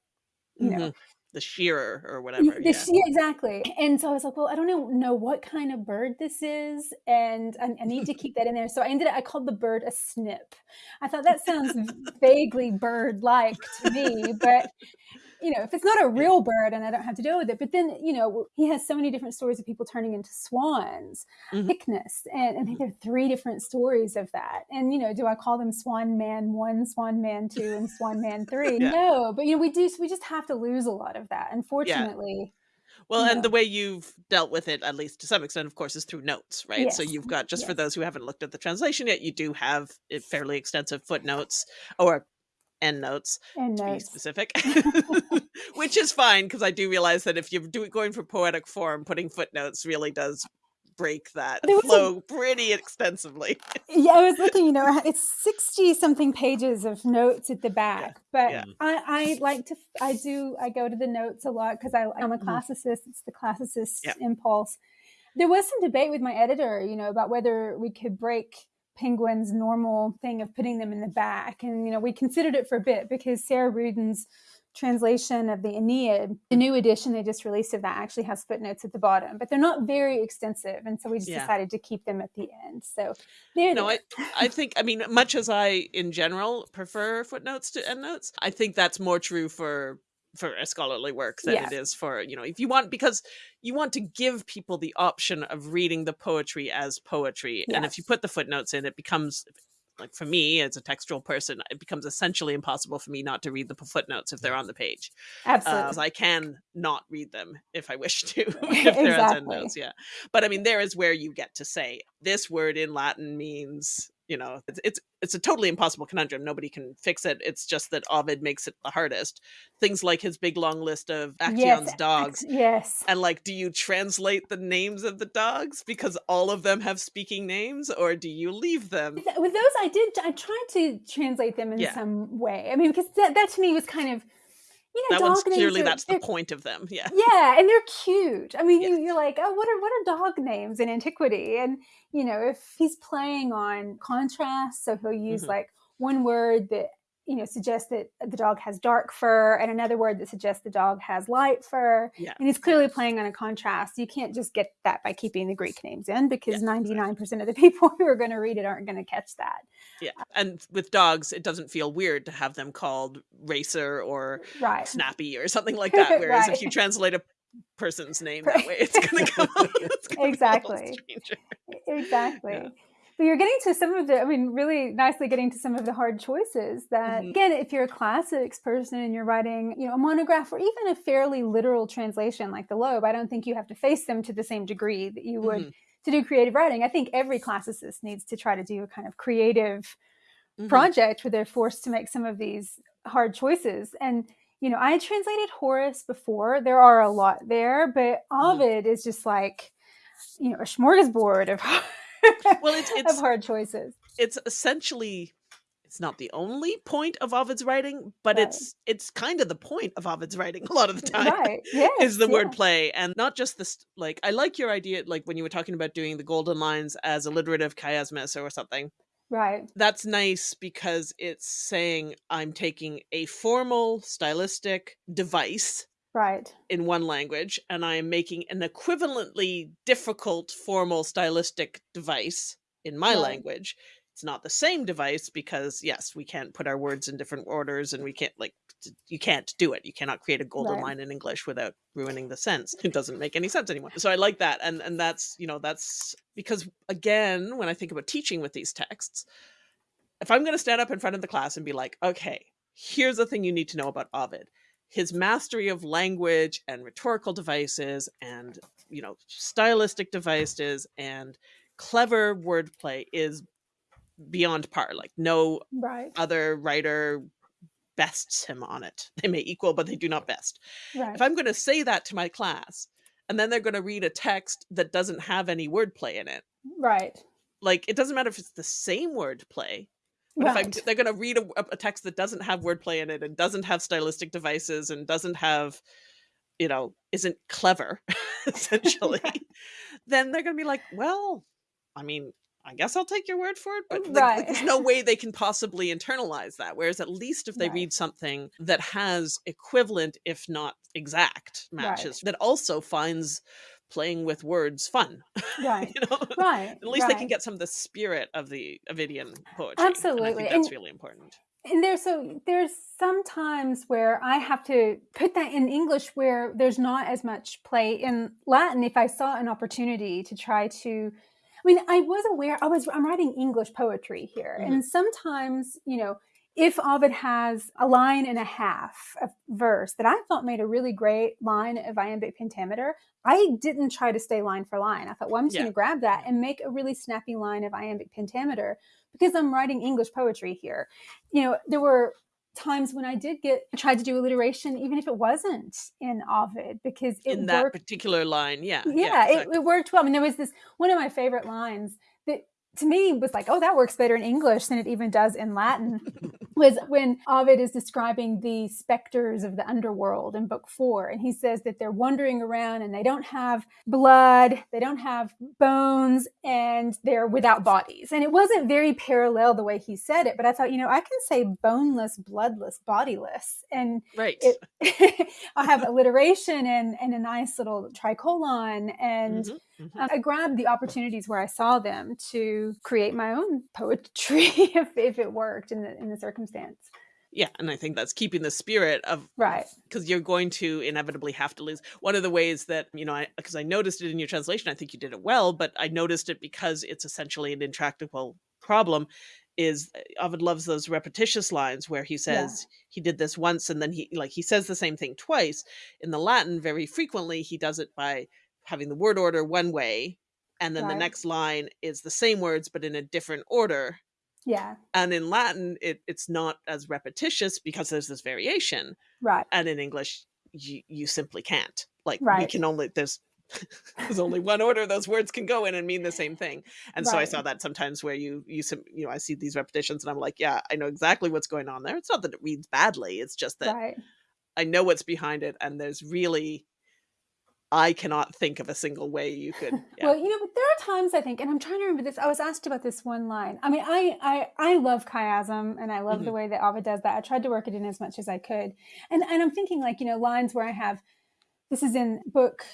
you mm-hmm. know the shearer or whatever. The, yeah. yeah. exactly. And so I was like, well, I don't know, know what kind of bird this is, and I, I need to keep that in there. So I ended up, I called the bird a snip. I thought that sounds vaguely bird-like to me, but you know, if it's not a real bird and I don't have to deal with it, but then, you know, he has so many different stories of people turning into swans, mm-hmm. And, and I think there are three different stories of that. And, you know, do I call them Swan Man one, Swan Man two, and Swan Man three? yeah. No, but, you know, we do, we just have to lose a lot of that. Unfortunately. Yeah. Well, and the way you've dealt with it, at least to some extent, of course, is through notes, right? Yes. So you've got, just yes. for those who haven't looked at the translation yet, you do have fairly extensive footnotes or end notes end to notes. be specific which is fine because i do realize that if you're doing going for poetic form putting footnotes really does break that was a- flow pretty extensively. yeah, I was looking, you know, it's 60 something pages of notes at the back, but yeah. I, I like to, I do, I go to the notes a lot because I'm a Mhm. classicist. It's the classicist Yeah. impulse. There was some debate with my editor, you know, about whether we could break Penguin's normal thing of putting them in the back. And, you know, we considered it for a bit because Sarah Ruden's translation of the Aeneid, the new edition they just released of that actually has footnotes at the bottom, but they're not very extensive. And so we just Yeah. decided to keep them at the end. So there No, I, I think, I mean, much as I, in general, prefer footnotes to endnotes, I think that's more true for for a scholarly work than Yes. it is for you know if you want because you want to give people the option of reading the poetry as poetry and if you put the footnotes in it becomes like for me as a textual person it becomes essentially impossible for me not to read the footnotes if they're on the page Absolutely. uh, I can not read them if I wish to, if they're Exactly. Yeah, but I mean, there is where you get to say this word in Latin means, you know, it's it's, it's a totally impossible conundrum. Nobody can fix it. It's just that Ovid makes it the hardest. Things like his big long list of Actaeon's dogs. Yes. And like, do you translate the names of the dogs because all of them have speaking names, or do you leave them? With those, I did. I tried to translate them in Yeah. some way. I mean, because that, that to me was kind of, you know, That one's clearly are- that's the point of them. Yeah. Yeah, and they're cute. I mean, Yeah. you, you're like, oh, what are what are dog names in antiquity? And you know, if he's playing on contrast, so he'll use Mhm. like one word that you know suggests that the dog has dark fur, and another word that suggests the dog has light fur. Yeah. And he's clearly playing on a contrast. You can't just get that by keeping the Greek names in because Yeah, ninety nine percent of the people who are going to read it aren't going to catch that. Yeah. Uh, and with dogs, it doesn't feel weird to have them called racer or Right. snappy or something like that. Whereas if you translate a person's name that way, it's come. It's gonna feel a Exactly. exactly Yeah. But you're getting to some of the i mean really nicely getting to some of the hard choices that Mhm. again if you're a classics person and you're writing you know a monograph or even a fairly literal translation like the Loeb i don't think you have to face them to the same degree that you would Mhm. to do creative writing i think every classicist needs to try to do a kind of creative Mhm. project where they're forced to make some of these hard choices and you know i translated horace before there are a lot there but Mhm. ovid is just like you know a smorgasbord of Well, it's- of it's- hard choices It's essentially it's not the only point of Ovid's writing, but Right. it's it's kind of the point of Ovid's writing a lot of the time. right yes, is the yeah. wordplay and not just this like i like your idea like when you were talking about doing the golden lines as alliterative chiasmus or something right that's nice because it's saying i'm taking a formal stylistic device right. in one language and i am making an equivalently difficult formal stylistic device in my Right. language. It's not the same device because yes we can't put our words in different orders and we can't like you can't do it. You cannot create a golden Right. line in english without ruining the sense. It doesn't make any sense anymore. So i like that and and that's you know that's because again when i think about teaching with these texts if i'm going to stand up in front of the class and be like okay here's the thing you need to know about ovid his mastery of language and rhetorical devices and you know stylistic devices and clever wordplay is beyond par like no right. other writer bests him on it. They may equal but they do not best. Right. If i'm going to say that to my class and then they're going to read a text that doesn't have any wordplay in it right. like it doesn't matter if it's the same wordplay but if I'm, they're going to read a, a text that doesn't have wordplay in it and doesn't have stylistic devices and doesn't have, you know, isn't clever, essentially, Right. then they're going to be like, well, I mean, I guess I'll take your word for it. But Right. like, there's no way they can possibly internalize that. Whereas at least if they Right. read something that has equivalent, if not exact, Right. matches, that also finds playing with words fun, right you know? right At least they can get some of the spirit of the Ovidian poetry. and I Absolutely, think that's and- really important. and there's so there's some times where I have to put that in English where there's not as much play in Latin if I saw an opportunity to try to I mean I was aware I was I'm writing English poetry here Mhm. and sometimes you know if Ovid has a line and a half of verse that I thought made a really great line of iambic pentameter, I didn't try to stay line for line. I thought, well, I'm just Yeah. going to grab that and make a really snappy line of iambic pentameter because I'm writing English poetry here. You know, there were times when I did get tried to do alliteration, even if it wasn't in Ovid, because it in that worked. particular line. Yeah. Yeah, exactly. it, it worked well. I mean, there was this one of my favorite lines to me was like, oh, that works better in English than it even does in Latin. was when Ovid is describing the specters of the underworld in book four. And he says that they're wandering around and they don't have blood, they don't have bones, and they're without bodies. And it wasn't very parallel the way he said it, but I thought, you know, I can say boneless, bloodless, bodiless. And right. it, I have alliteration and, and a nice little tricolon. And Mhm, mhm. um, I grabbed the opportunities where I saw them to create my own poetry if, if it worked in the in the circumstance. Yeah, and I think that's keeping the spirit of Right. because you're going to inevitably have to lose. One of the ways that you know, I because I noticed it in your translation, I think you did it well, but I noticed it because it's essentially an intractable problem. Is uh, Ovid loves those repetitious lines where he says he did this once and then he like he says the same thing twice. In the Latin, very frequently he does it by having the word order one way, and then the next line is the same words but in a different order. Yeah. and in latin it, it's not as repetitious because there's this variation Right. and in english you, you simply can't. Like we can only there's there's only one order those words can go in and mean the same thing. And so i saw that sometimes where you you you know i see these repetitions and i'm like yeah i know exactly what's going on there. It's not that it reads badly it's just that Right. i know what's behind it and there's really i cannot think of a single way you could yeah. Well, you know, but there are times I think, and I'm trying to remember this. I was asked about this one line. I mean, I I I love chiasm, and I love the mm-hmm. way that Ovid does that. I tried to work it in as much as I could, and and I'm thinking like you know lines where I have. This is in book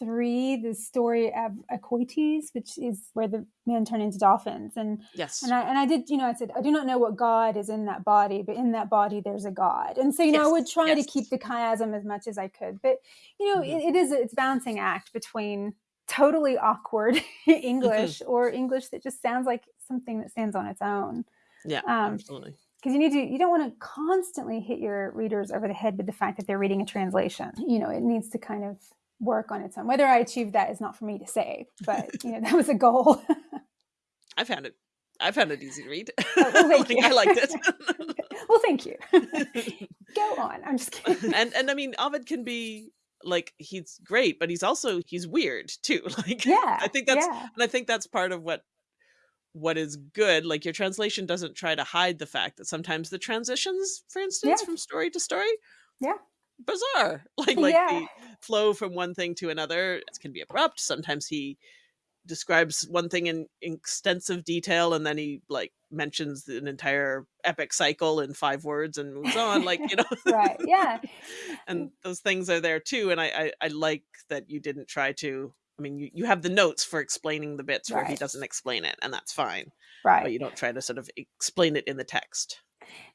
three, the story of Acoetes, which is where the men turn into dolphins, and yes and I and I did, you know, I said, I do not know what God is in that body, but in that body there's a God. And so, you know, I would try to keep the chiasm as much as I could. But, you know, Mhm. it, it is it's balancing act between totally awkward English or English that just sounds like something that stands on its own. yeah um, absolutely Because you need to, you don't want to constantly hit your readers over the head with the fact that they're reading a translation. You know, it needs to kind of work on its own. Whether I achieve that is not for me to say, but you know, that was a goal. i found it i found it easy to read oh, well, Like, you. i liked it well, thank you. Go on. I'm just kidding. and and I mean Ovid can be like he's great, but he's also he's weird too. Like Yeah. I think that's yeah. and I think that's part of what what is good. Like your translation doesn't try to hide the fact that sometimes the transitions, for instance, Yeah. from story to story, Yeah. Bizarre. Like like Yeah. the flow from one thing to another can be abrupt. Sometimes he describes one thing in extensive detail and then he like mentions an entire epic cycle in five words and moves on like you know Right. Yeah. and those things are there too and I, I i like that you didn't try to i mean you, you have the notes for explaining the bits where he doesn't explain it and that's fine Right. but you don't try to sort of explain it in the text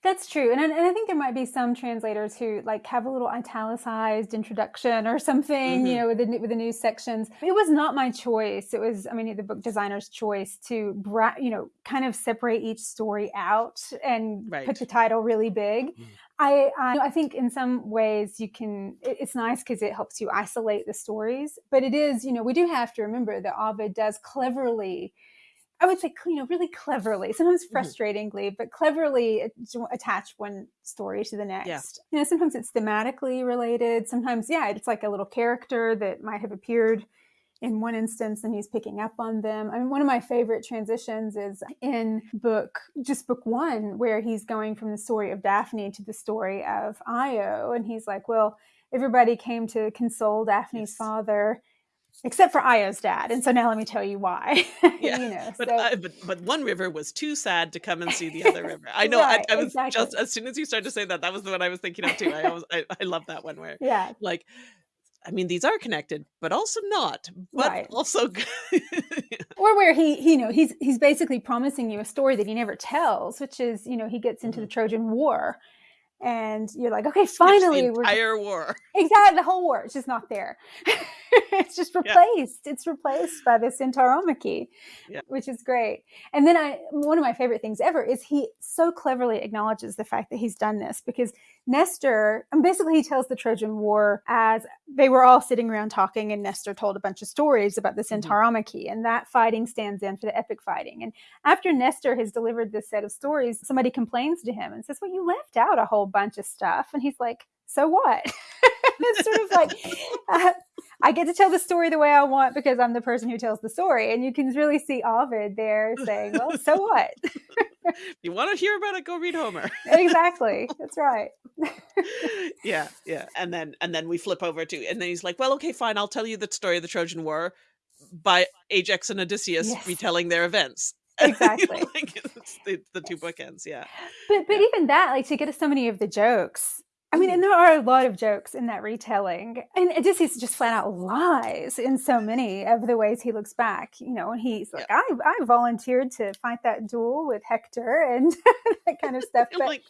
That's true. And, I- and I think there might be some translators who like have a little italicized introduction or something, you Mhm. know, with the, new- with the news sections. It was not my choice. It was, I mean, the book designer's choice to, bra- you know, kind of separate each story out and Right. put the title really big. Mm. I, I I think in some ways you can it- it's nice because it helps you isolate the stories but it is you know we do have to remember that Ovid does cleverly I would say you know really cleverly sometimes Mhm. frustratingly but cleverly attach one story to the next you know sometimes it's thematically related sometimes yeah it's like a little character that might have appeared in one instance and he's picking up on them. I mean, one of my favorite transitions is in book, just book one, where he's going from the story of Daphne to the story of Io. And he's like, well, everybody came to console Daphne's Yes. father, except for Io's dad. And so now let me tell you why. Yeah, you know, but, so, I, but but one river was too sad to come and see the other river i know Right, I, I was exactly. just as soon as you started to say that that was the one i was thinking of too i always i, I love that one where yeah, like i mean these are connected but also not but Right. also or where he, he, you know, he's he's basically promising you a story that he never tells, which is, you know, he gets into the mm-hmm. Trojan War, and you're like, okay, Mm-hmm. the finally, we're entire war exactly the whole war. It's just not there. it's just replaced. Yeah. It's replaced by the Centauromachy, yeah. which is great. And then I, one of my favorite things ever is he so cleverly acknowledges the fact that he's done this because Nestor, and basically he tells the Trojan War as they were all sitting around talking, and Nestor told a bunch of stories about the mm-hmm. Centauromachy, and that fighting stands in for the epic fighting. And after Nestor has delivered this set of stories, somebody complains to him and says, Well, you left out a whole bunch of stuff. And he's like, So what? it's sort of like uh, I get to tell the story the way I want because I'm the person who tells the story. And you can really see Ovid there saying, Well, so what? you want to hear about it, go read Homer. exactly. That's right. yeah, yeah. And then and then we flip over to and then he's like, Well, okay, fine, I'll tell you the story of the Trojan War by Ajax and Odysseus yes. retelling their events. Exactly. like, the, the, two bookends, yeah. But but yeah. even that, like to get so many of the jokes I mean, and there are a lot of jokes in that retelling. And Odysseus just flat out lies in so many of the ways he looks back. You know, and he's like, yeah. I, I volunteered to fight that duel with Hector and that kind of stuff. but, like,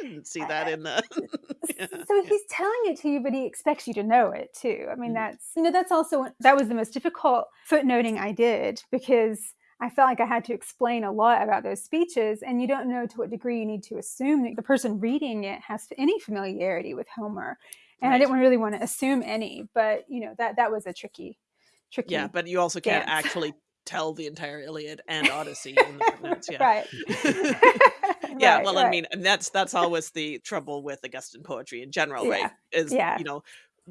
I didn't see that in the. yeah, so he's telling it to you, but he expects you to know it too. I mean, mm. that's, you know, that's also, that was the most difficult footnoting I did because I felt like I had to explain a lot about those speeches, and you don't know to what degree you need to assume that the person reading it has any familiarity with Homer. And right. I didn't really want to assume any, but you know that that was a tricky, tricky. Yeah, but you also can't actually tell the entire Iliad and Odyssey in the footnotes. Yeah. right. yeah. Right, well, right. I mean, and that's that's always the trouble with Augustan poetry in general, yeah. right? Is yeah. you know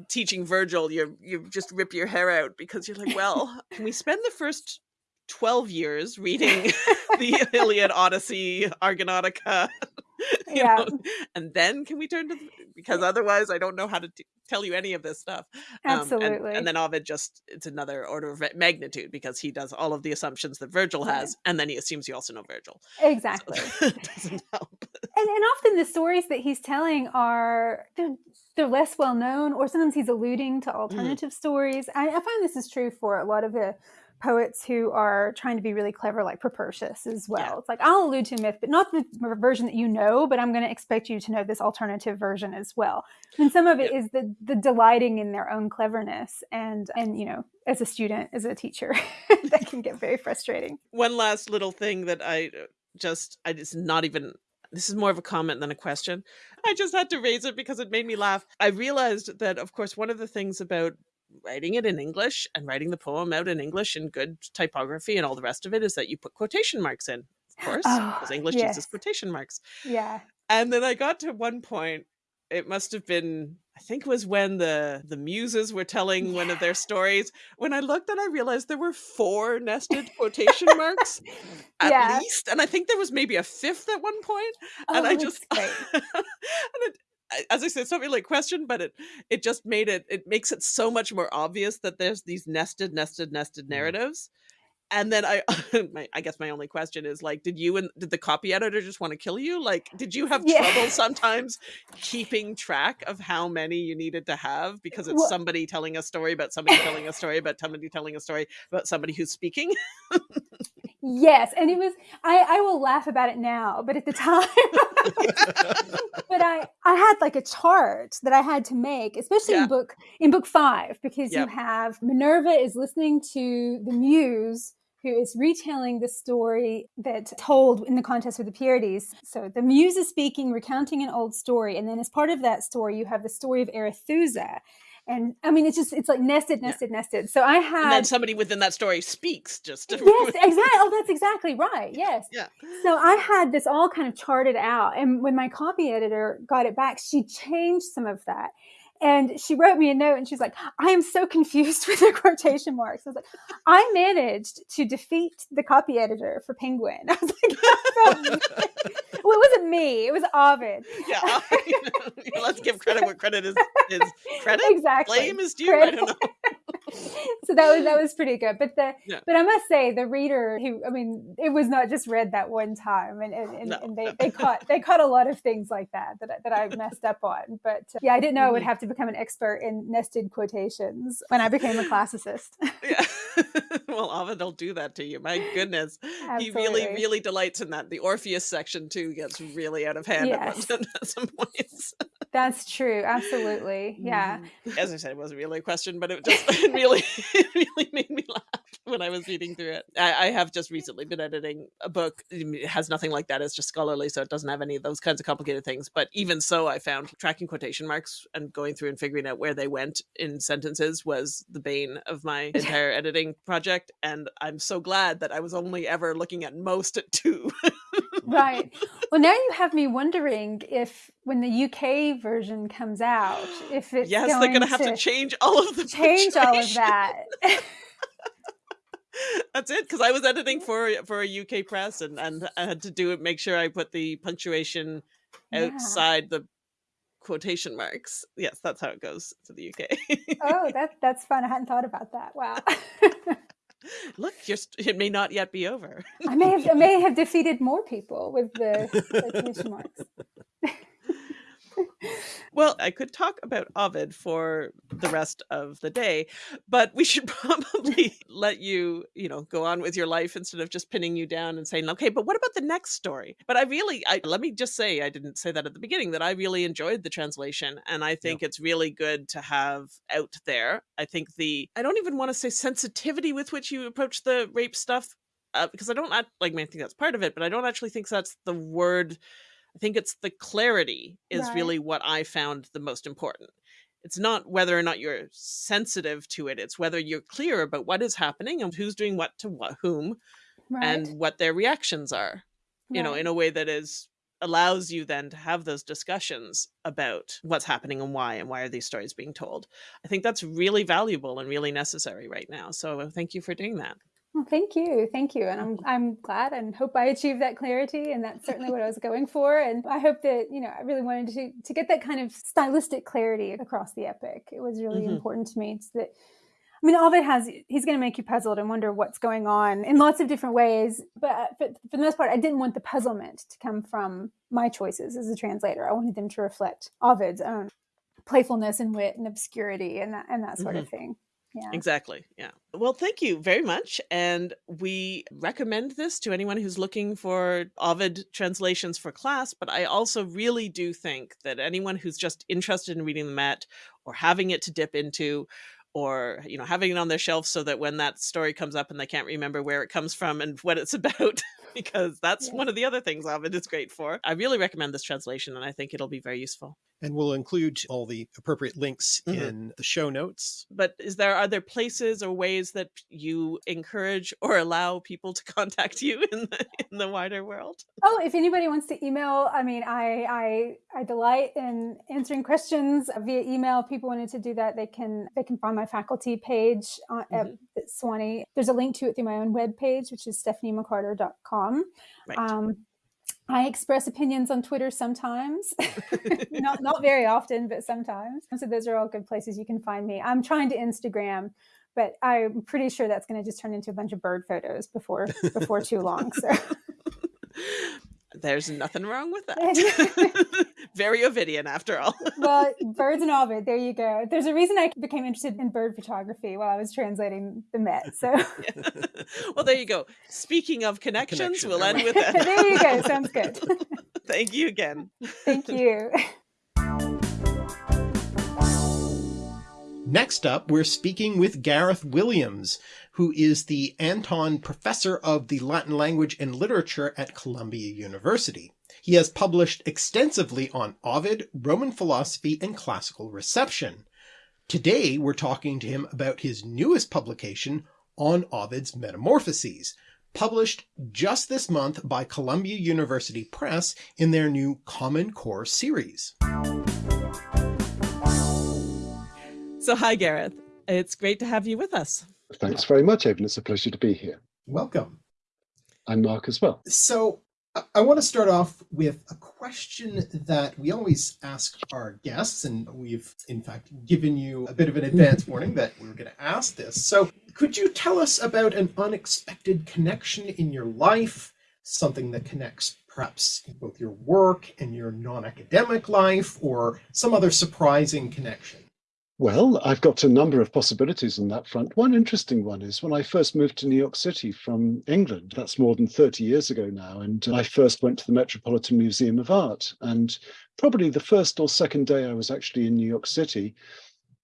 teaching Virgil, you you just rip your hair out because you're like, well, can we spend the first 12 years reading the Iliad, Odyssey, Argonautica. yeah. Know, and then can we turn to, the, because otherwise I don't know how to t- tell you any of this stuff. Absolutely. Um, and, and, then Ovid just, it's another order of magnitude because he does all of the assumptions that Virgil has, and then he assumes you also know Virgil. Exactly. So doesn't help. And, and often the stories that he's telling are, they're, they're less well known, or sometimes he's alluding to mm. alternative mm. stories. I, I find this is true for a lot of the poets who are trying to be really clever, like Propertius as well. Yeah. It's like I'll allude to a myth, but not the version that you know, but I'm going to expect you to know this alternative version as well. And some of it is the the delighting in their own cleverness, and and you know, as a student, as a teacher, that can get very frustrating. One last little thing that I uh, just I just not even this is more of a comment than a question. I just had to raise it because it made me laugh. I realized that, of course, one of the things about writing it in English and writing the poem out in English in good typography and all the rest of it is that you put quotation marks in, of course, oh, because English yes. uses quotation marks. Yeah. And then I got to one point, it must have been, I think it was when the the muses were telling yeah. one of their stories. When I looked and I realized there were four nested quotation marks at yeah. least. And I think there was maybe a fifth at one point. Oh, and I just and it, as I said, it's not really a question, but it it just made it it makes it so much more obvious that there's these nested, nested, nested mm. narratives. And then I, my, I guess my only question is like, did you and did the copy editor just want to kill you? Like, did you have yeah. trouble sometimes keeping track of how many you needed to have because it's well, somebody telling a story about somebody telling a story about somebody telling a story about somebody who's speaking? Yes, and it was I I will laugh about it now, but at the time but I I had like a chart that I had to make, especially yeah. in book in book 5 because yep. you have Minerva is listening to the muse who is retelling the story that told in the contest with the Pierides. So the muse is speaking, recounting an old story, and then as part of that story, you have the story of Arethusa and I mean, it's just it's like nested, nested, yeah. nested. So I had and then somebody within that story speaks just to... yes, exactly. Oh, that's exactly right. Yes. Yeah. So I had this all kind of charted out, and when my copy editor got it back, she changed some of that. And she wrote me a note and she's like, I am so confused with the quotation marks. I was like, I managed to defeat the copy editor for Penguin. I was like, well, it wasn't me. It was Ovid. Yeah. Let's give credit where credit is, is credit. Exactly. Blame is due. Credit. I don't know. so that was that was pretty good. But the yeah. but I must say the reader who I mean it was not just read that one time and and, and, no, and they, they caught they caught a lot of things like that that, that I messed up on. But uh, yeah, I didn't know I would mm-hmm. have to become an expert in nested quotations when I became a classicist. yeah. well, Ovid will do that to you. My goodness. Absolutely. He really, really delights in that. The Orpheus section too gets really out of hand Yes. at, at some points. That's true. Absolutely. Yeah. Mhm. As I said, it wasn't really a question, but it just it really, it really made me laugh when I was reading through it. I, I have just recently been editing a book. It has nothing like that. It's just scholarly, so it doesn't have any of those kinds of complicated things. But even so, I found tracking quotation marks and going through and figuring out where they went in sentences was the bane of my entire editing project. And I'm so glad that I was only ever looking at most at two. Right. Well, now you have me wondering if when the UK version comes out, if it's yes, going they're going to have to change all of the change all of that. That's it, because I was editing for for a UK press, and and I had to do it. Make sure I put the punctuation Yeah. outside the quotation marks. Yes, that's how it goes to the UK. oh, that that's fun. I hadn't thought about that. Wow. Look, just it may not yet be over. I may have I may have defeated more people with the quotation marks. Well, I could talk about Ovid for the rest of the day, but we should probably let you, you know, go on with your life instead of just pinning you down and saying, okay, but what about the next story? But I really, I, let me just say, I didn't say that at the beginning, that I really enjoyed the translation. And I think it's really good to have out there. I think the, I don't even want to say sensitivity with which you approach the rape stuff, uh, because I don't, like, I think that's part of it, but I don't actually think that's the word I think it's the clarity is Right. really what I found the most important. It's not whether or not you're sensitive to it, it's whether you're clear about what is happening and who's doing what to what, whom Right. and what their reactions are, you know, in a way that is allows you then to have those discussions about what's happening and why and why are these stories being told. I think that's really valuable and really necessary right now. So thank you for doing that. Well, thank you, thank you, and I'm I'm glad and hope I achieved that clarity, and that's certainly what I was going for. And I hope that you know I really wanted to to get that kind of stylistic clarity across the epic. It was really Mhm. important to me so that. I mean, Ovid has, he's going to make you puzzled and wonder what's going on in lots of different ways. But for, for the most part, I didn't want the puzzlement to come from my choices as a translator. I wanted them to reflect Ovid's own playfulness and wit and obscurity and that, and that sort of thing. Yeah. Exactly. Yeah. Well, thank you very much. And we recommend this to anyone who's looking for Ovid translations for class. But I also really do think that anyone who's just interested in reading the Met or having it to dip into, or you know having it on their shelf so that when that story comes up and they can't remember where it comes from and what it's about because that's Yes. one of the other things Ovid is great for. I really recommend this translation and I think it'll be very useful. And we'll include all the appropriate links Mhm. in the show notes. but is there other places or ways that you encourage or allow people to contact you in the in the wider world Oh, if anybody wants to email, I mean, I I I delight in answering questions via email. If people wanted to do that, they can they can find my faculty page on, at Sewanee. There's a link to it through my own webpage, which is stephaniemccarter.com. right Um, I express opinions on Twitter sometimes, not not very often, but sometimes. So those are all good places you can find me. I'm trying to Instagram, but I'm pretty sure that's going to just turn into a bunch of bird photos before before too long. So. there's nothing wrong with that very ovidian after all well, birds and Ovid, there you go. There's a reason I became interested in bird photography while I was translating the Met. So well there you go speaking of connections connection, we'll there end with that there you go. Sounds good. thank you again Thank you. Next up, we're speaking with Gareth Williams, who is the Anthon Professor of the Latin Language and Literature at Columbia University. He has published extensively on Ovid, Roman philosophy, and classical reception. Today, we're talking to him about his newest publication on Ovid's Metamorphoses, published just this month by Columbia University Press in their new Common Core series. so hi gareth it's great to have you with us Thanks very much, Evan. It's a pleasure to be here. Welcome. I'm Mark as well. So I- want to start off with a question that we always ask our guests, and we've in fact given you a bit of an advance warning that we were going to ask this. So could you tell us about an unexpected connection in your life, something that connects perhaps both your work and your non-academic life, or some other surprising connection? Well, I've got a number of possibilities on that front. One interesting one is when I first moved to New York City from England, that's more than 30 years ago now, and I first went to the Metropolitan Museum of Art. And probably the first or second day I was actually in New York City,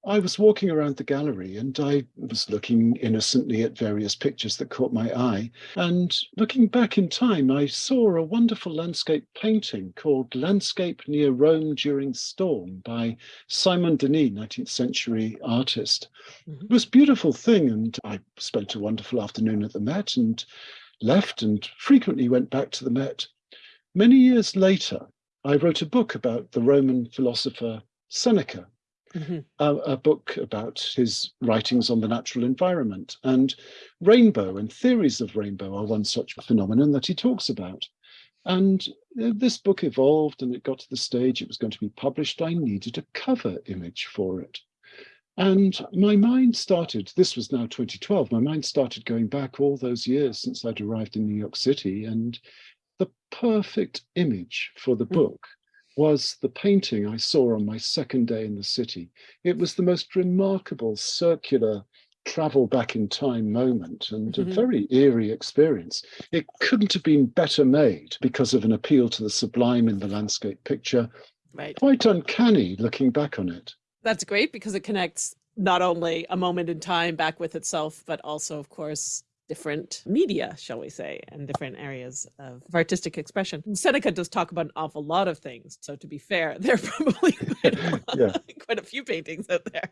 I was walking around the gallery and I was looking innocently at various pictures that caught my eye. And looking back in time, I saw a wonderful landscape painting called Landscape Near Rome During Storm by Simon Denis, 19th century artist. Mm-hmm. It was a beautiful thing. And I spent a wonderful afternoon at the Met and left and frequently went back to the Met. Many years later, I wrote a book about the Roman philosopher Seneca mm-hmm. a, a, book about his writings on the natural environment. And rainbow and theories of rainbow are one such phenomenon that he talks about. And this book evolved and it got to the stage it was going to be published. I needed a cover image for it. And my mind started, this was now 2012, my mind started going back all those years since I'd arrived in New York City. And the perfect image for the mm. book was the painting I saw on my second day in the city. It was the most remarkable circular travel back in time moment and mm-hmm. a very eerie experience. It couldn't have been better made because of an appeal to the sublime in the landscape picture. Right. Quite uncanny looking back on it. That's great because it connects not only a moment in time back with itself, but also, of course, different media, shall we say, and different areas of artistic expression. Seneca does talk about an awful lot of things. So to be fair, there are probably quite a, yeah. quite a few paintings out there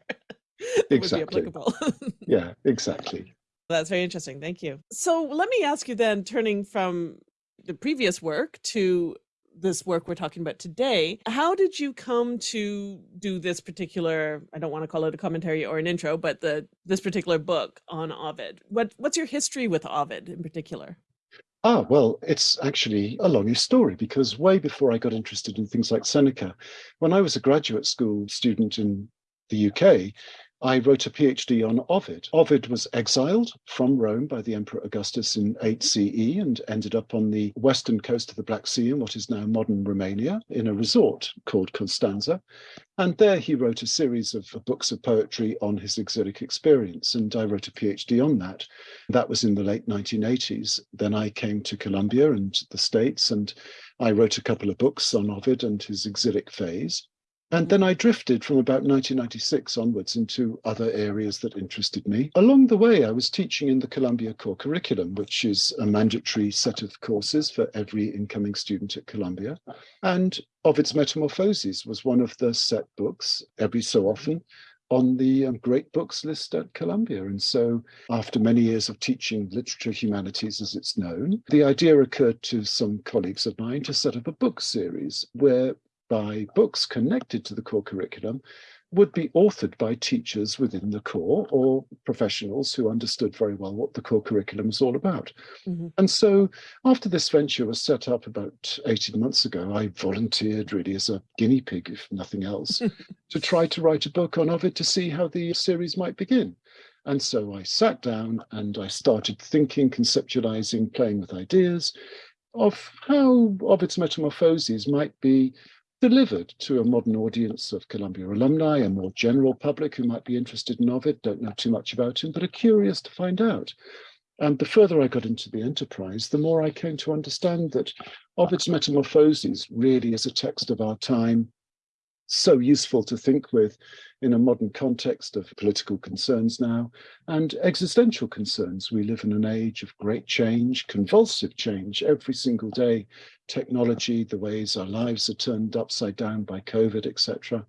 exactly. Would be applicable. yeah, exactly. That's very interesting. Thank you. So let me ask you then, turning from the previous work to this work we're talking about today. How did you come to do this particular, I don't want to call it a commentary or an intro, but the this particular book on Ovid? What what's your history with Ovid in particular? Ah, well, it's actually a longish story because way before I got interested in things like Seneca, when I was a graduate school student in the UK, I wrote a PhD on Ovid. Ovid was exiled from Rome by the Emperor Augustus in 8 CE and ended up on the western coast of the Black Sea in what is now modern Romania in a resort called Constanza. And there he wrote a series of books of poetry on his exilic experience. And I wrote a PhD on that. That was in the late 1980s. Then I came to Columbia and the States and I wrote a couple of books on Ovid and his exilic phase. And then I drifted from about 1996 onwards into other areas that interested me. Along the way, I was teaching in the Columbia Core Curriculum, which is a mandatory set of courses for every incoming student at Columbia. And Ovid's Metamorphoses was one of the set books every so often on the um, great books list at Columbia. And so after many years of teaching literature humanities as it's known, the idea occurred to some colleagues of mine to set up a book series where by books connected to the core curriculum would be authored by teachers within the core or professionals who understood very well what the core curriculum is all about. Mm-hmm. And so after this venture was set up about 18 months ago, I volunteered really as a guinea pig, if nothing else, to try to write a book on Ovid to see how the series might begin. And so I sat down and I started thinking, conceptualizing, playing with ideas of how Ovid's Metamorphoses might be delivered to a modern audience of Columbia alumni, a more general public who might be interested in Ovid, don't know too much about him, but are curious to find out. And the further I got into the enterprise, the more I came to understand that Ovid's Metamorphoses really is a text of our time, so useful to think with in a modern context of political concerns now and existential concerns. We live in an age of great change, convulsive change every single day. Technology, the ways our lives are turned upside down by COVID, etc.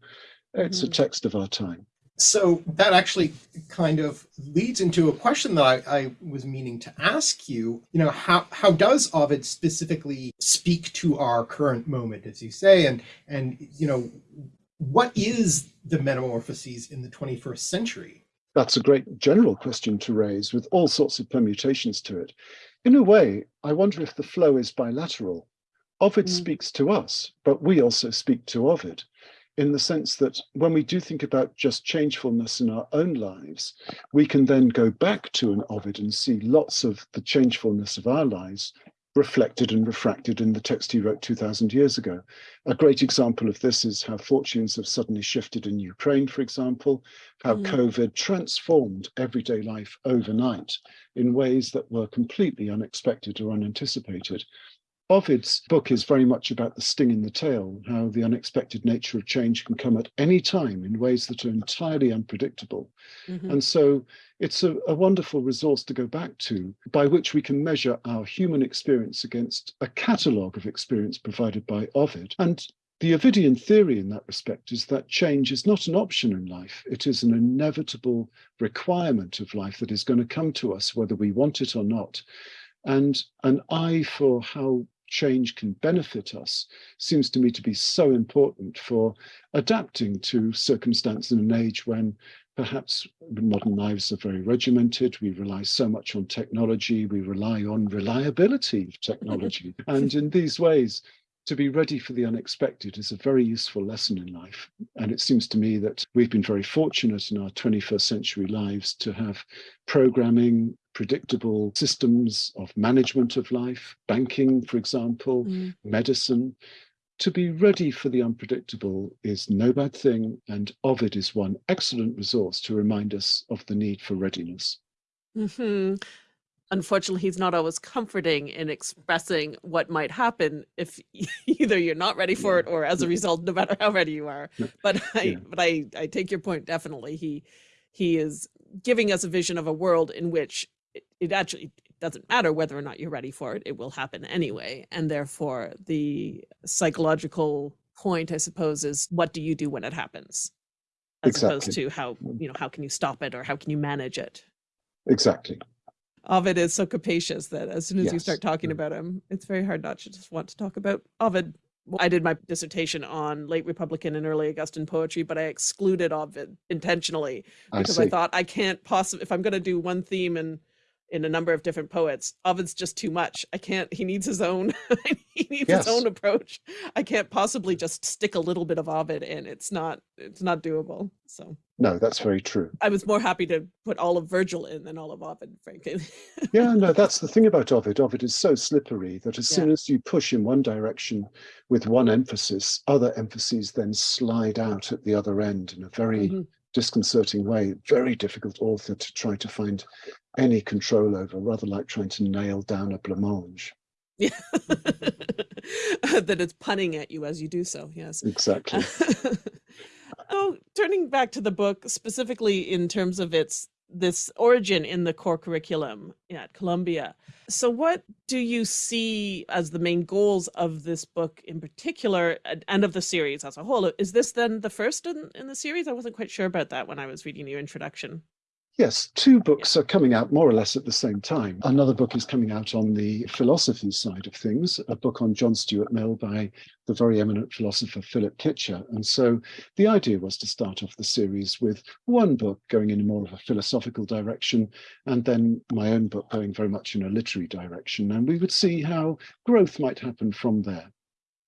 It's mm-hmm. a text of our time. So that actually kind of leads into a question that I, I, was meaning to ask you. You know, how how does Ovid specifically speak to our current moment, as you say, and and you know, what is the metamorphoses in the 21st century? That's a great general question to raise with all sorts of permutations to it. In a way, I wonder if the flow is bilateral. Ovid mm. speaks to us, but we also speak to Ovid in the sense that when we do think about just changefulness in our own lives, we can then go back to an Ovid and see lots of the changefulness of our lives reflected and refracted in the text he wrote 2000 years ago. A great example of this is how fortunes have suddenly shifted in Ukraine, for example, how mm. COVID transformed everyday life overnight in ways that were completely unexpected or unanticipated. Ovid's book is very much about the sting in the tail, how the unexpected nature of change can come at any time in ways that are entirely unpredictable. Mm-hmm. And so it's a, a, wonderful resource to go back to by which we can measure our human experience against a catalogue of experience provided by Ovid. And the Ovidian theory in that respect is that change is not an option in life. It is an inevitable requirement of life that is going to come to us whether we want it or not. And an eye for how change can benefit us seems to me to be so important for adapting to circumstance in an age when perhaps modern lives are very regimented. We rely so much on technology. We rely on reliability of technology. and in these ways, to be ready for the unexpected is a very useful lesson in life. And it seems to me that we've been very fortunate in our 21st century lives to have programming, predictable systems of management of life, banking, for example, mm. medicine. To be ready for the unpredictable is no bad thing, and Ovid is one excellent resource to remind us of the need for readiness. Mm-hmm. Unfortunately, he's not always comforting in expressing what might happen if either you're not ready for yeah. it or as a result, no matter how ready you are. But I, yeah. but I, I take your point definitely. He, he is giving us a vision of a world in which it, it actually doesn't matter whether or not you're ready for it, it will happen anyway. And therefore, the psychological point, I suppose, is what do you do when it happens? As exactly. opposed to how, mm. you know, how can you stop it or how can you manage it? Exactly. Ovid is so capacious that as soon as yes. you start talking mm. about him, it's very hard not to just want to talk about Ovid. I did my dissertation on late Republican and early Augustan poetry, but I excluded Ovid intentionally because I, I thought I can't possibly, if I'm going to do one theme and in a number of different poets. Ovid's just too much. I can't, he needs his own, he needs yes. his own approach. I can't possibly just stick a little bit of Ovid in. It's not, it's not doable. So. No, that's very true. I was more happy to put all of Virgil in than all of Ovid, frankly. yeah, no, that's the thing about Ovid. Ovid is so slippery that as yeah. soon as you push in one direction with one emphasis, other emphases then slide out at the other end in a very mm -hmm disconcerting way, very difficult author to try to find any control over, rather like trying to nail down a blancmange. Yeah. that it's punning at you as you do so, yes. Exactly. oh, turning back to the book, specifically in terms of its this origin in the core curriculum at Columbia. So what do you see as the main goals of this book in particular and of the series as a whole? Is this then the first in, in the series? I wasn't quite sure about that when I was reading your introduction. Yes, two books are coming out more or less at the same time. Another book is coming out on the philosophy side of things, a book on John Stuart Mill by the very eminent philosopher Philip Kitcher. And so the idea was to start off the series with one book going in more of a philosophical direction, and then my own book going very much in a literary direction. And we would see how growth might happen from there.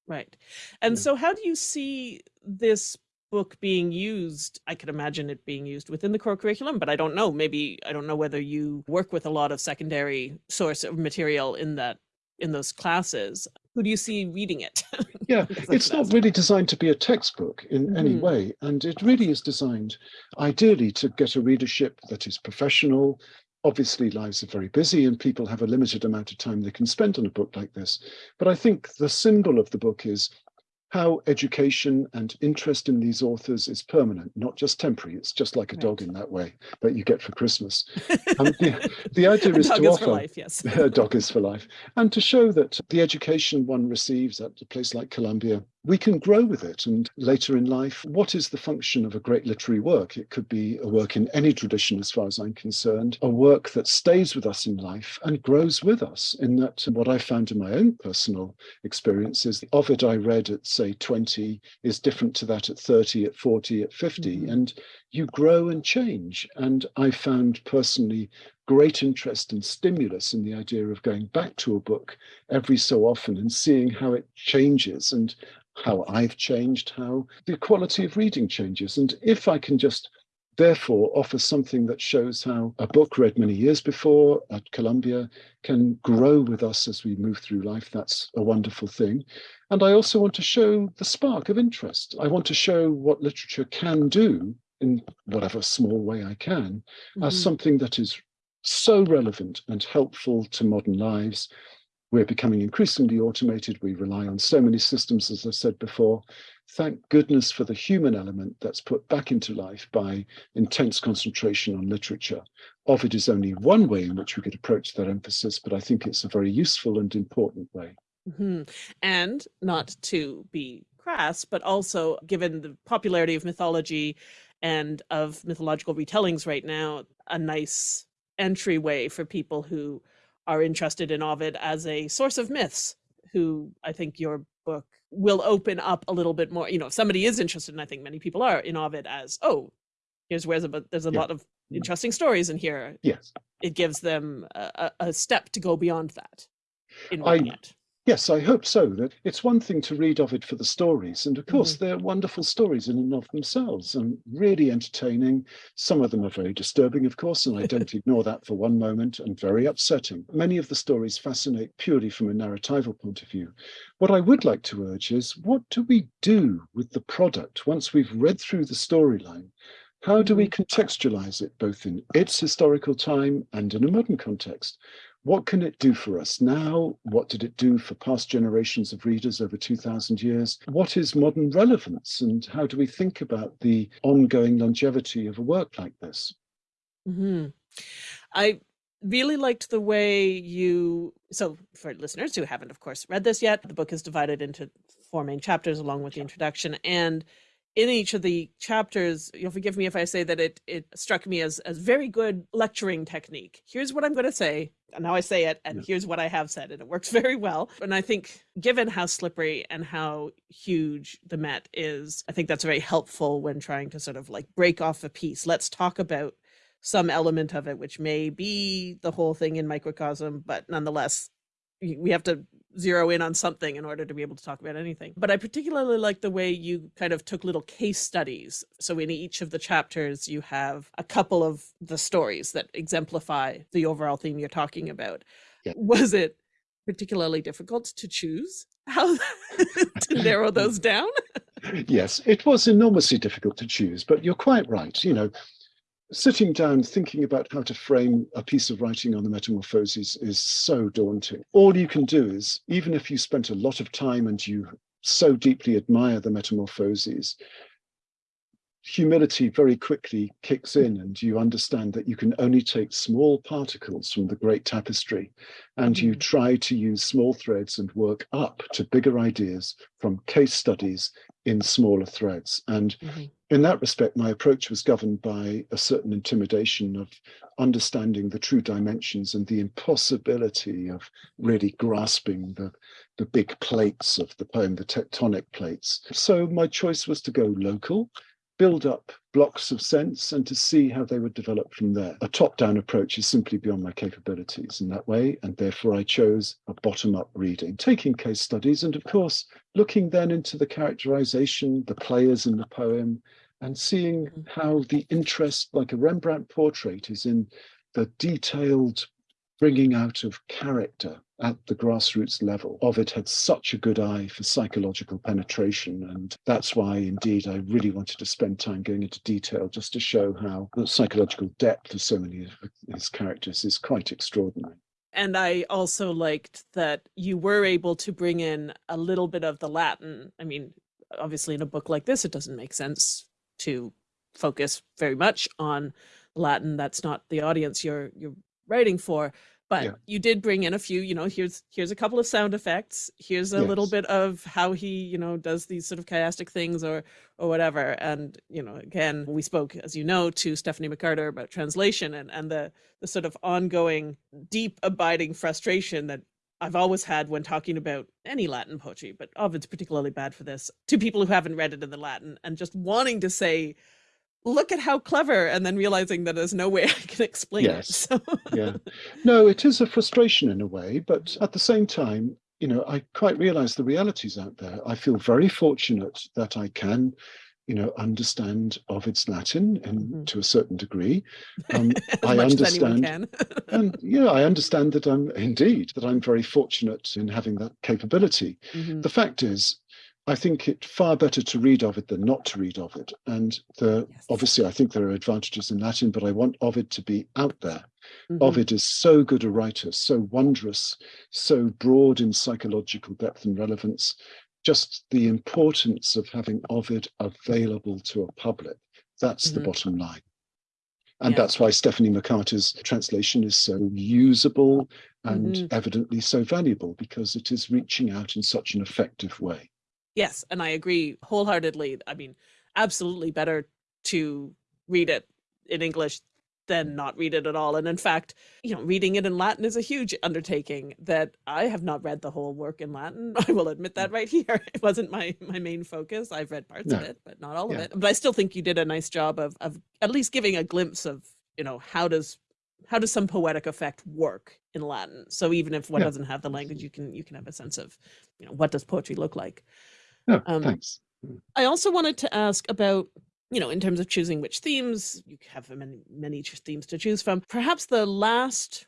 Right. And yeah. so how do you see this book being used i could imagine it being used within the core curriculum but i don't know maybe i don't know whether you work with a lot of secondary source of material in that in those classes who do you see reading it yeah it's not really designed to be a textbook in mm -hmm. any mm-hmm. way and it really is designed ideally to get a readership that is professional obviously lives are very busy and people have a limited amount of time they can spend on a book like this but i think the symbol of the book is how education and interest in these authors is permanent, not just temporary. It's just like a right. dog in that way that you get for Christmas. Um, the, the, idea is to is offer life, yes. a dog is for life, and to show that the education one receives at a place like Columbia we can grow with it. And later in life, what is the function of a great literary work? It could be a work in any tradition, as far as I'm concerned, a work that stays with us in life and grows with us. In that, what I found in my own personal experience is the Ovid I read at, say, 20 is different to that at 30, at 40, at 50. Mm-hmm. And you grow and change. And I found personally great interest and stimulus in the idea of going back to a book every so often and seeing how it changes and how I've changed, how the quality of reading changes. And if I can just therefore offer something that shows how a book read many years before at Columbia can grow with us as we move through life. That's a wonderful thing. And I also want to show the spark of interest. I want to show what literature can do in whatever small way I can mm -hmm. as mm-hmm. something that is so relevant and helpful to modern lives we're becoming increasingly automated. We rely on so many systems, as I said before. Thank goodness for the human element that's put back into life by intense concentration on literature. Ovid is only one way in which we could approach that emphasis, but I think it's a very useful and important way. Mm -hmm. And not to be crass, but also given the popularity of mythology and of mythological retellings right now, a nice entryway for people who are interested in Ovid as a source of myths, who I think your book will open up a little bit more. You know, if somebody is interested, and I think many people are in Ovid as, oh, here's where there's a yeah. lot of interesting stories in here. Yes. It gives them a, a step to go beyond that in reading I, it. Yes, I hope so. That it's one thing to read Ovid for the stories, and of course mm. they're wonderful stories in and of themselves, and really entertaining. Some of them are very disturbing, of course, and I don't ignore that for one moment, and very upsetting. Many of the stories fascinate purely from a narratival point of view. What I would like to urge is, what do we do with the product once we've read through the storyline? How do we mm-hmm. contextualize it both in its historical time and in a modern context? What can it do for us now? What did it do for past generations of readers over 2000 years? What is modern relevance and how do we think about the ongoing longevity of a work like this? Mm -hmm. I really liked the way you, so for listeners who haven't of course read this yet, the book is divided into four main chapters along with the introduction and in each of the chapters, you'll forgive me if I say that it it struck me as as very good lecturing technique. Here's what I'm going to say, and now I say it, and yeah. here's what I have said, and it works very well. And I think, given how slippery and how huge the Met is, I think that's very helpful when trying to sort of like break off a piece. Let's talk about some element of it, which may be the whole thing in microcosm, but nonetheless, we have to zero in on something in order to be able to talk about anything. But I particularly like the way you kind of took little case studies. So in each of the chapters, you have a couple of the stories that exemplify the overall theme you're talking about. Yeah. Was it particularly difficult to choose how to narrow those down? yes, it was enormously difficult to choose, but you're quite right. You know, sitting down thinking about how to frame a piece of writing on the metamorphoses is so daunting. All you can do is, even if you spent a lot of time and you so deeply admire the metamorphoses, humility very quickly kicks in and you understand that you can only take small particles from the great tapestry and mm -hmm. you mm-hmm. try to use small threads and work up to bigger ideas from case studies in smaller threads. And mm -hmm. in that respect, my approach was governed by a certain intimidation of understanding the true dimensions and the impossibility of really grasping the, the big plates of the poem, the tectonic plates. So my choice was to go local build up blocks of sense and to see how they would develop from there. A top-down approach is simply beyond my capabilities in that way, and therefore I chose a bottom-up reading, taking case studies and of course looking then into the characterization, the players in the poem, and seeing mm-hmm. how the interest, like a Rembrandt portrait, is in the detailed bringing out of character at the grassroots level. Ovid had such a good eye for psychological penetration. And that's why, indeed, I really wanted to spend time going into detail just to show how the psychological depth of so many of his characters is quite extraordinary. And I also liked that you were able to bring in a little bit of the Latin. I mean, obviously, in a book like this, it doesn't make sense to focus very much on Latin. That's not the audience you're you're writing for but yeah. you did bring in a few you know here's here's a couple of sound effects here's a yes. little bit of how he you know does these sort of chiastic things or or whatever and you know again we spoke as you know to stephanie mccarter about translation and and the the sort of ongoing deep abiding frustration that I've always had when talking about any Latin poetry, but Ovid's particularly bad for this, to people who haven't read it in the Latin and just wanting to say, look at how clever and then realizing that there's no way I can explain yes. it. So. yeah. No, it is a frustration in a way, but at the same time, you know, I quite realize the realities out there. I feel very fortunate that I can you know, understand Ovid's Latin and Mhm. to a certain degree. Um, I much as anyone understand, and yeah, I understand that I'm indeed that I'm very fortunate in having that capability. Mhm. The fact is, I think it far better to read Ovid than not to read Ovid. And the, Yes. obviously, I think there are advantages in Latin, but I want Ovid to be out there. Mhm. Ovid is so good a writer, so wondrous, so broad in psychological depth and relevance. Just the importance of having Ovid available to a public. That's the Mhm. bottom line. And Yeah. that's why Stephanie McCarter's translation is so usable and Mhm. evidently so valuable because it is reaching out in such an effective way. Yes, and I agree wholeheartedly. I mean, absolutely better to read it in English than not read it at all. And in fact, you know, reading it in Latin is a huge undertaking that I have not read the whole work in Latin. I will admit that mm. right here. It wasn't my my main focus. I've read parts of it, but not all of it. But I still think you did a nice job of of at least giving a glimpse of, you know, how does how does some poetic effect work in Latin? So even if one Yeah. doesn't have the language, you can you can have a sense of, you know, what does poetry look like. No, Um, thanks. I also wanted to ask about, you know, in terms of choosing which themes, you have many, many themes to choose from. Perhaps the last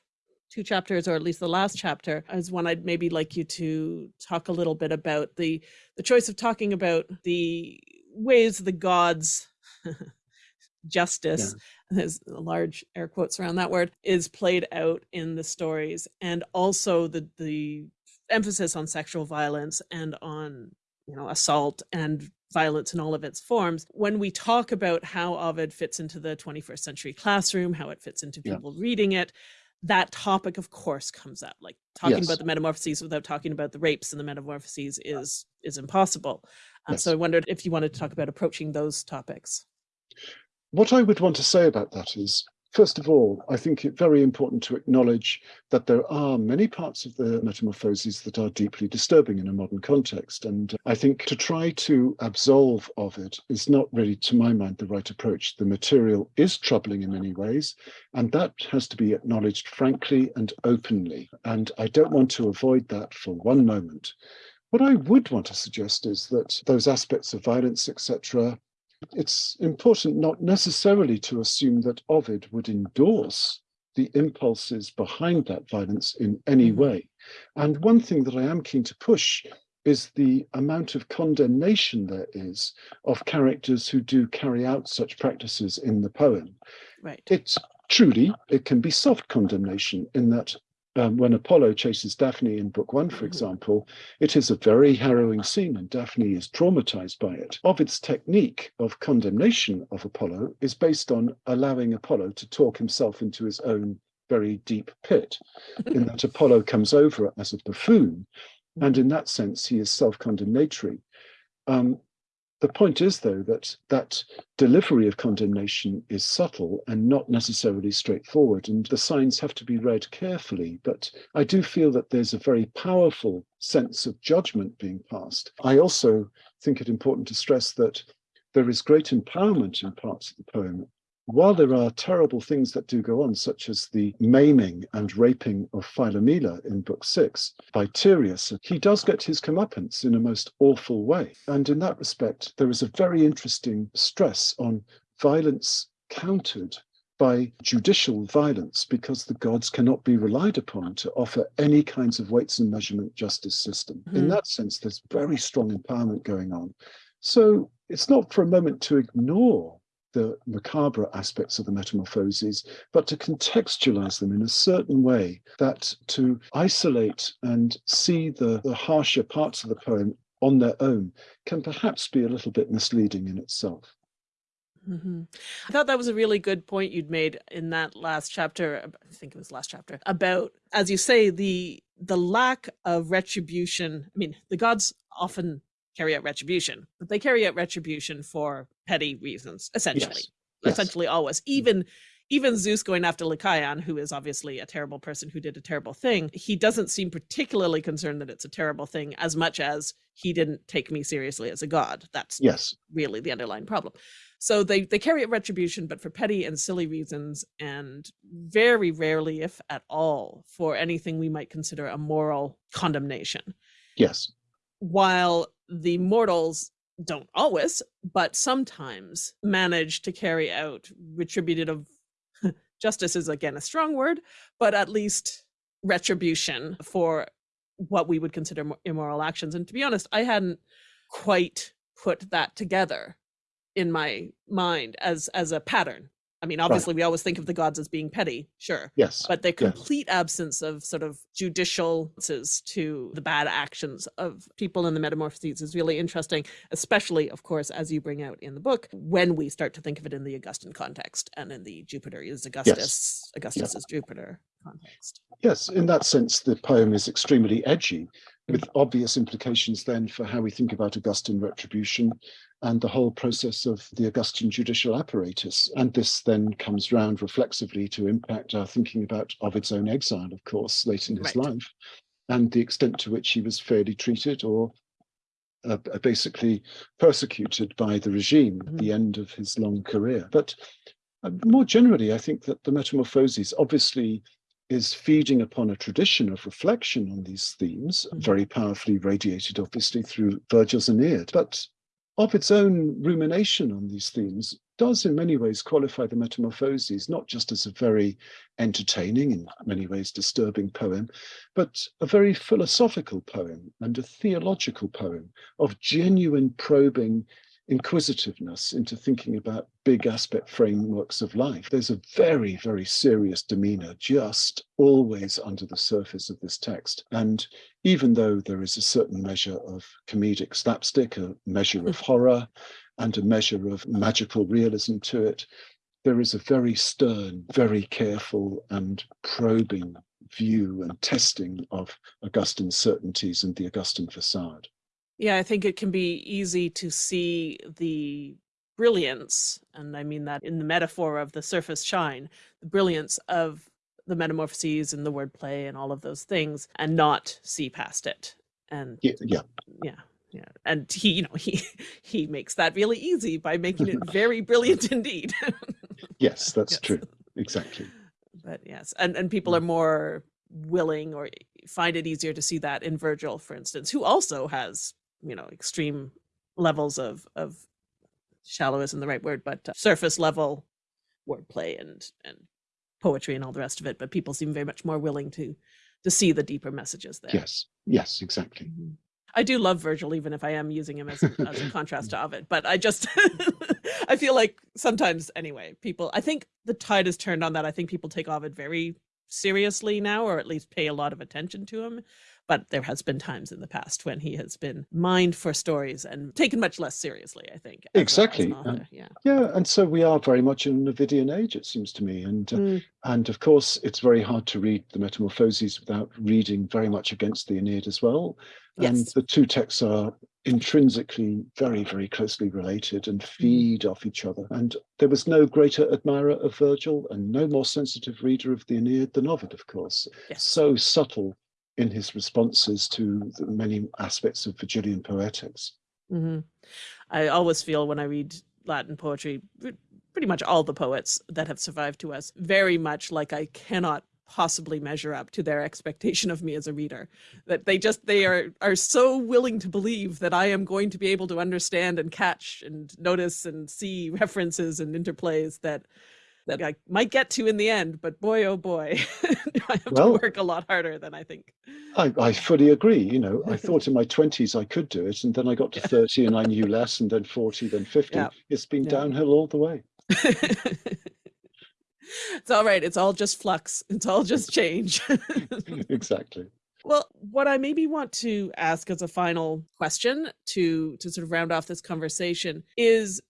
two chapters, or at least the last chapter, is one I'd maybe like you to talk a little bit about the the choice of talking about the ways the gods justice there's large air quotes around that word is played out in the stories and also the the emphasis on sexual violence and on you know assault and violence in all of its forms when we talk about how ovid fits into the 21st century classroom how it fits into Yeah. people reading it that topic of course comes up like talking Yes. about the metamorphoses without talking about the rapes and the metamorphoses is is impossible uh, Yes. so i wondered if you wanted to talk about approaching those topics What I would want to say about that is, first of all, I think it very important to acknowledge that there are many parts of the metamorphoses that are deeply disturbing in a modern context. And I think to try to absolve of it is not really, to my mind, the right approach. The material is troubling in many ways, and that has to be acknowledged frankly and openly. And I don't want to avoid that for one moment. What I would want to suggest is that those aspects of violence, etc., it's important not necessarily to assume that Ovid would endorse the impulses behind that violence in any Mhm. way. And one thing that I am keen to push is the amount of condemnation there is of characters who do carry out such practices in the poem. right It's truly, it can be soft condemnation in that um, when Apollo chases Daphne in book one, for Mhm. example, it is a very harrowing scene and Daphne is traumatized by it. Ovid's technique of condemnation of Apollo is based on allowing Apollo to talk himself into his own very deep pit, in that Apollo comes over as a buffoon, and in that sense, he is self condemnatory. Um, the point is, though, that that delivery of condemnation is subtle and not necessarily straightforward, and the signs have to be read carefully. But I do feel that there's a very powerful sense of judgment being passed. I also think it important to stress that there is great empowerment in parts of the poem. While there are terrible things that do go on, such as the maiming and raping of Philomela in Book Six by Tereus, he does get his comeuppance in a most awful way. And in that respect, there is a very interesting stress on violence countered by judicial violence because the gods cannot be relied upon to offer any kinds of weights and measurement justice system. In Mhm. that sense, there's very strong empowerment going on. So it's not for a moment to ignore the macabre aspects of the metamorphoses, but to contextualize them in a certain way that to isolate and see the, the harsher parts of the poem on their own can perhaps be a little bit misleading in itself. hmm I thought that was a really good point you'd made in that last chapter. I think it was last chapter about, as you say, the the lack of retribution. I mean, the gods often carry out retribution, but they carry out retribution for petty reasons, essentially. Yes. Yes. Essentially, always. Mm. Even even Zeus going after Lycaon, who is obviously a terrible person who did a terrible thing, he doesn't seem particularly concerned that it's a terrible thing as much as he didn't take me seriously as a god. That's Yes. really the underlying problem. So they they carry out retribution, but for petty and silly reasons, and very rarely, if at all, for anything we might consider a moral condemnation. Yes. While the mortals don't always, but sometimes manage to carry out retributive justice is again a strong word, but at least retribution for what we would consider immoral actions. And to be honest, I hadn't quite put that together in my mind as as a pattern I mean, obviously, right. we always think of the gods as being petty, sure. Yes. But the complete yes. absence of sort of judicial to the bad actions of people in the Metamorphoses is really interesting, especially, of course, as you bring out in the book, when we start to think of it in the Augustan context and in the Jupiter is Augustus, yes. Augustus yeah. is Jupiter context. Yes, in that sense, the poem is extremely edgy, with obvious implications then for how we think about Augustan retribution and the whole process of the Augustan judicial apparatus. And this then comes round reflexively to impact our thinking about Ovid's own exile, of course, late in his right. life, and the extent to which he was fairly treated or uh, basically persecuted by the regime mm -hmm. at the mm-hmm. end of his long career. But uh, more generally, I think that the Metamorphoses obviously is feeding upon a tradition of reflection on these themes, mm -hmm. very powerfully radiated, obviously, through Virgil's Aeneid. But of its own rumination on these themes does in many ways qualify the Metamorphoses, not just as a very entertaining, in many ways disturbing poem, but a very philosophical poem and a theological poem of genuine probing inquisitiveness into thinking about big aspect frameworks of life. There's a very, very serious demeanor just always under the surface of this text. And even though there is a certain measure of comedic slapstick, a measure of horror, and a measure of magical realism to it, there is a very stern, very careful and probing view and testing of Augustine's certainties and the Augustan facade. Yeah, I think it can be easy to see the brilliance, and I mean that in the metaphor of the surface shine, the brilliance of the metamorphoses and the wordplay and all of those things, and not see past it. And yeah, yeah, yeah, yeah. And he, you know, he he makes that really easy by making it very brilliant indeed. yes, that's yes. true. Exactly. But yes, and and people mm. are more willing or find it easier to see that in Virgil, for instance, who also has you know extreme levels of of shallow isn't the right word but uh, surface level wordplay and and poetry and all the rest of it but people seem very much more willing to to see the deeper messages there yes yes exactly mm -hmm. I do love Virgil, even if I am using him as a, as a contrast to Ovid. But I just, I feel like sometimes, anyway, people. I think the tide has turned on that. I think people take Ovid very seriously now, or at least pay a lot of attention to him but there has been times in the past when he has been mined for stories and taken much less seriously i think exactly yeah yeah and so we are very much in an ovidian age it seems to me and uh, mm. and of course it's very hard to read the metamorphoses without reading very much against the aeneid as well yes. and the two texts are intrinsically very very closely related and mm. feed off each other and there was no greater admirer of virgil and no more sensitive reader of the aeneid than ovid of course yes. so subtle in his responses to the many aspects of Virgilian poetics. Mm -hmm. I always feel when I read Latin poetry, pretty much all the poets that have survived to us, very much like I cannot possibly measure up to their expectation of me as a reader that they just they are are so willing to believe that i am going to be able to understand and catch and notice and see references and interplays that that I might get to in the end, but boy, oh boy, I have well, to work a lot harder than I think. I, I fully agree. You know, I thought in my 20s I could do it, and then I got to 30 and I knew less, and then 40, then 50. Yeah. It's been yeah. downhill all the way. it's all right. It's all just flux. It's all just change. exactly. Well, what I maybe want to ask as a final question to to sort of round off this conversation is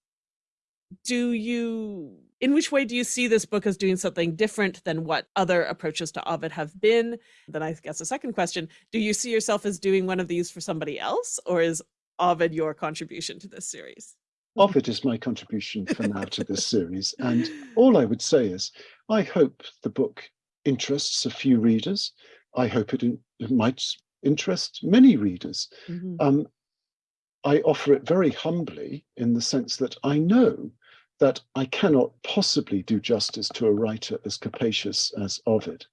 do you in which way do you see this book as doing something different than what other approaches to Ovid have been? Then I guess a second question, do you see yourself as doing one of these for somebody else or is Ovid your contribution to this series? Ovid is my contribution for now to this series. And all I would say is, I hope the book interests a few readers. I hope it, in, it might interest many readers. Mm -hmm. um, I offer it very humbly in the sense that I know that I cannot possibly do justice to a writer as capacious as Ovid.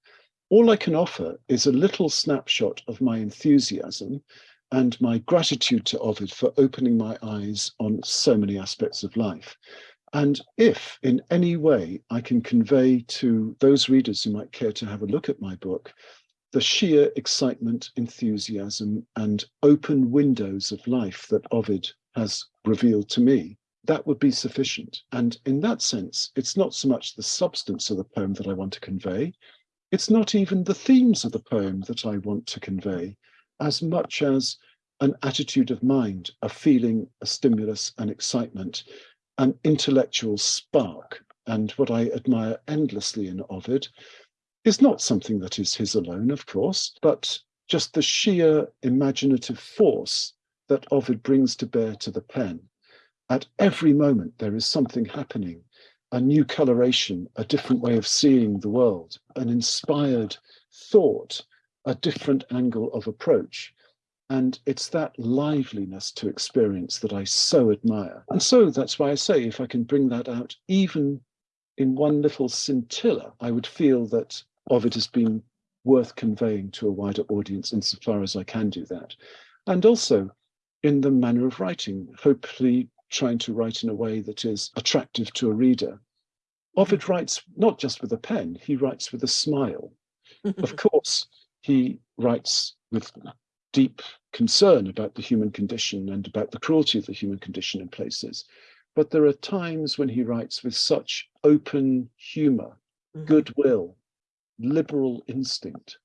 All I can offer is a little snapshot of my enthusiasm and my gratitude to Ovid for opening my eyes on so many aspects of life. And if in any way I can convey to those readers who might care to have a look at my book the sheer excitement, enthusiasm, and open windows of life that Ovid has revealed to me, that would be sufficient. And in that sense, it's not so much the substance of the poem that I want to convey, it's not even the themes of the poem that I want to convey, as much as an attitude of mind, a feeling, a stimulus, an excitement, an intellectual spark. And what I admire endlessly in Ovid is not something that is his alone, of course, but just the sheer imaginative force that Ovid brings to bear to the pen. At every moment, there is something happening a new coloration, a different way of seeing the world, an inspired thought, a different angle of approach. And it's that liveliness to experience that I so admire. And so that's why I say if I can bring that out even in one little scintilla, I would feel that Ovid has been worth conveying to a wider audience insofar as I can do that. And also in the manner of writing, hopefully trying to write in a way that is attractive to a reader. Ovid writes not just with a pen, he writes with a smile. of course, he writes with deep concern about the human condition and about the cruelty of the human condition in places. But there are times when he writes with such open humor, mm-hmm. goodwill, liberal instinct.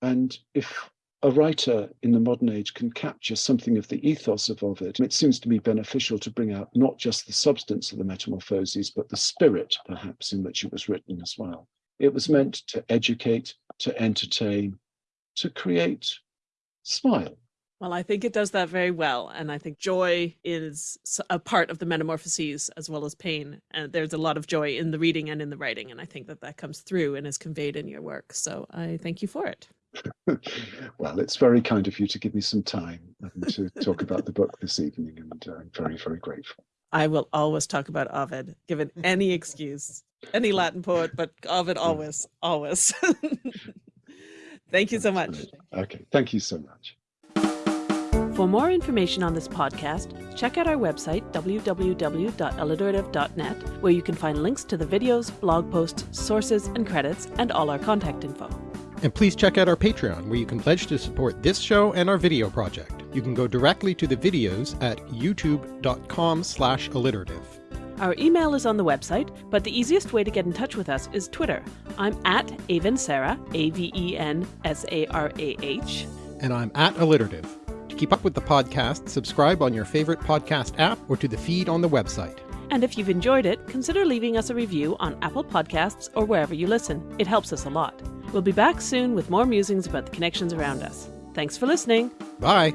And if a writer in the modern age can capture something of the ethos of Ovid, it seems to me beneficial to bring out not just the substance of the Metamorphoses, but the spirit, perhaps, in which it was written as well. It was meant to educate, to entertain, to create smile. Well, I think it does that very well. And I think joy is a part of the metamorphoses as well as pain. And there's a lot of joy in the reading and in the writing. And I think that that comes through and is conveyed in your work. So I thank you for it. well, it's very kind of you to give me some time to talk about the book this evening. And uh, I'm very, very grateful. I will always talk about Ovid, given any excuse, any Latin poet, but Ovid always, always. Thank you so much. Okay, thank you so much. For more information on this podcast, check out our website, www.alliterative.net, where you can find links to the videos, blog posts, sources, and credits, and all our contact info. And please check out our Patreon, where you can pledge to support this show and our video project. You can go directly to the videos at youtube.com slash alliterative. Our email is on the website, but the easiest way to get in touch with us is Twitter. I'm at Avensarah, A-V-E-N-S-A-R-A-H. And I'm at Alliterative. To keep up with the podcast, subscribe on your favorite podcast app or to the feed on the website. And if you've enjoyed it, consider leaving us a review on Apple Podcasts or wherever you listen. It helps us a lot. We'll be back soon with more musings about the connections around us. Thanks for listening. Bye.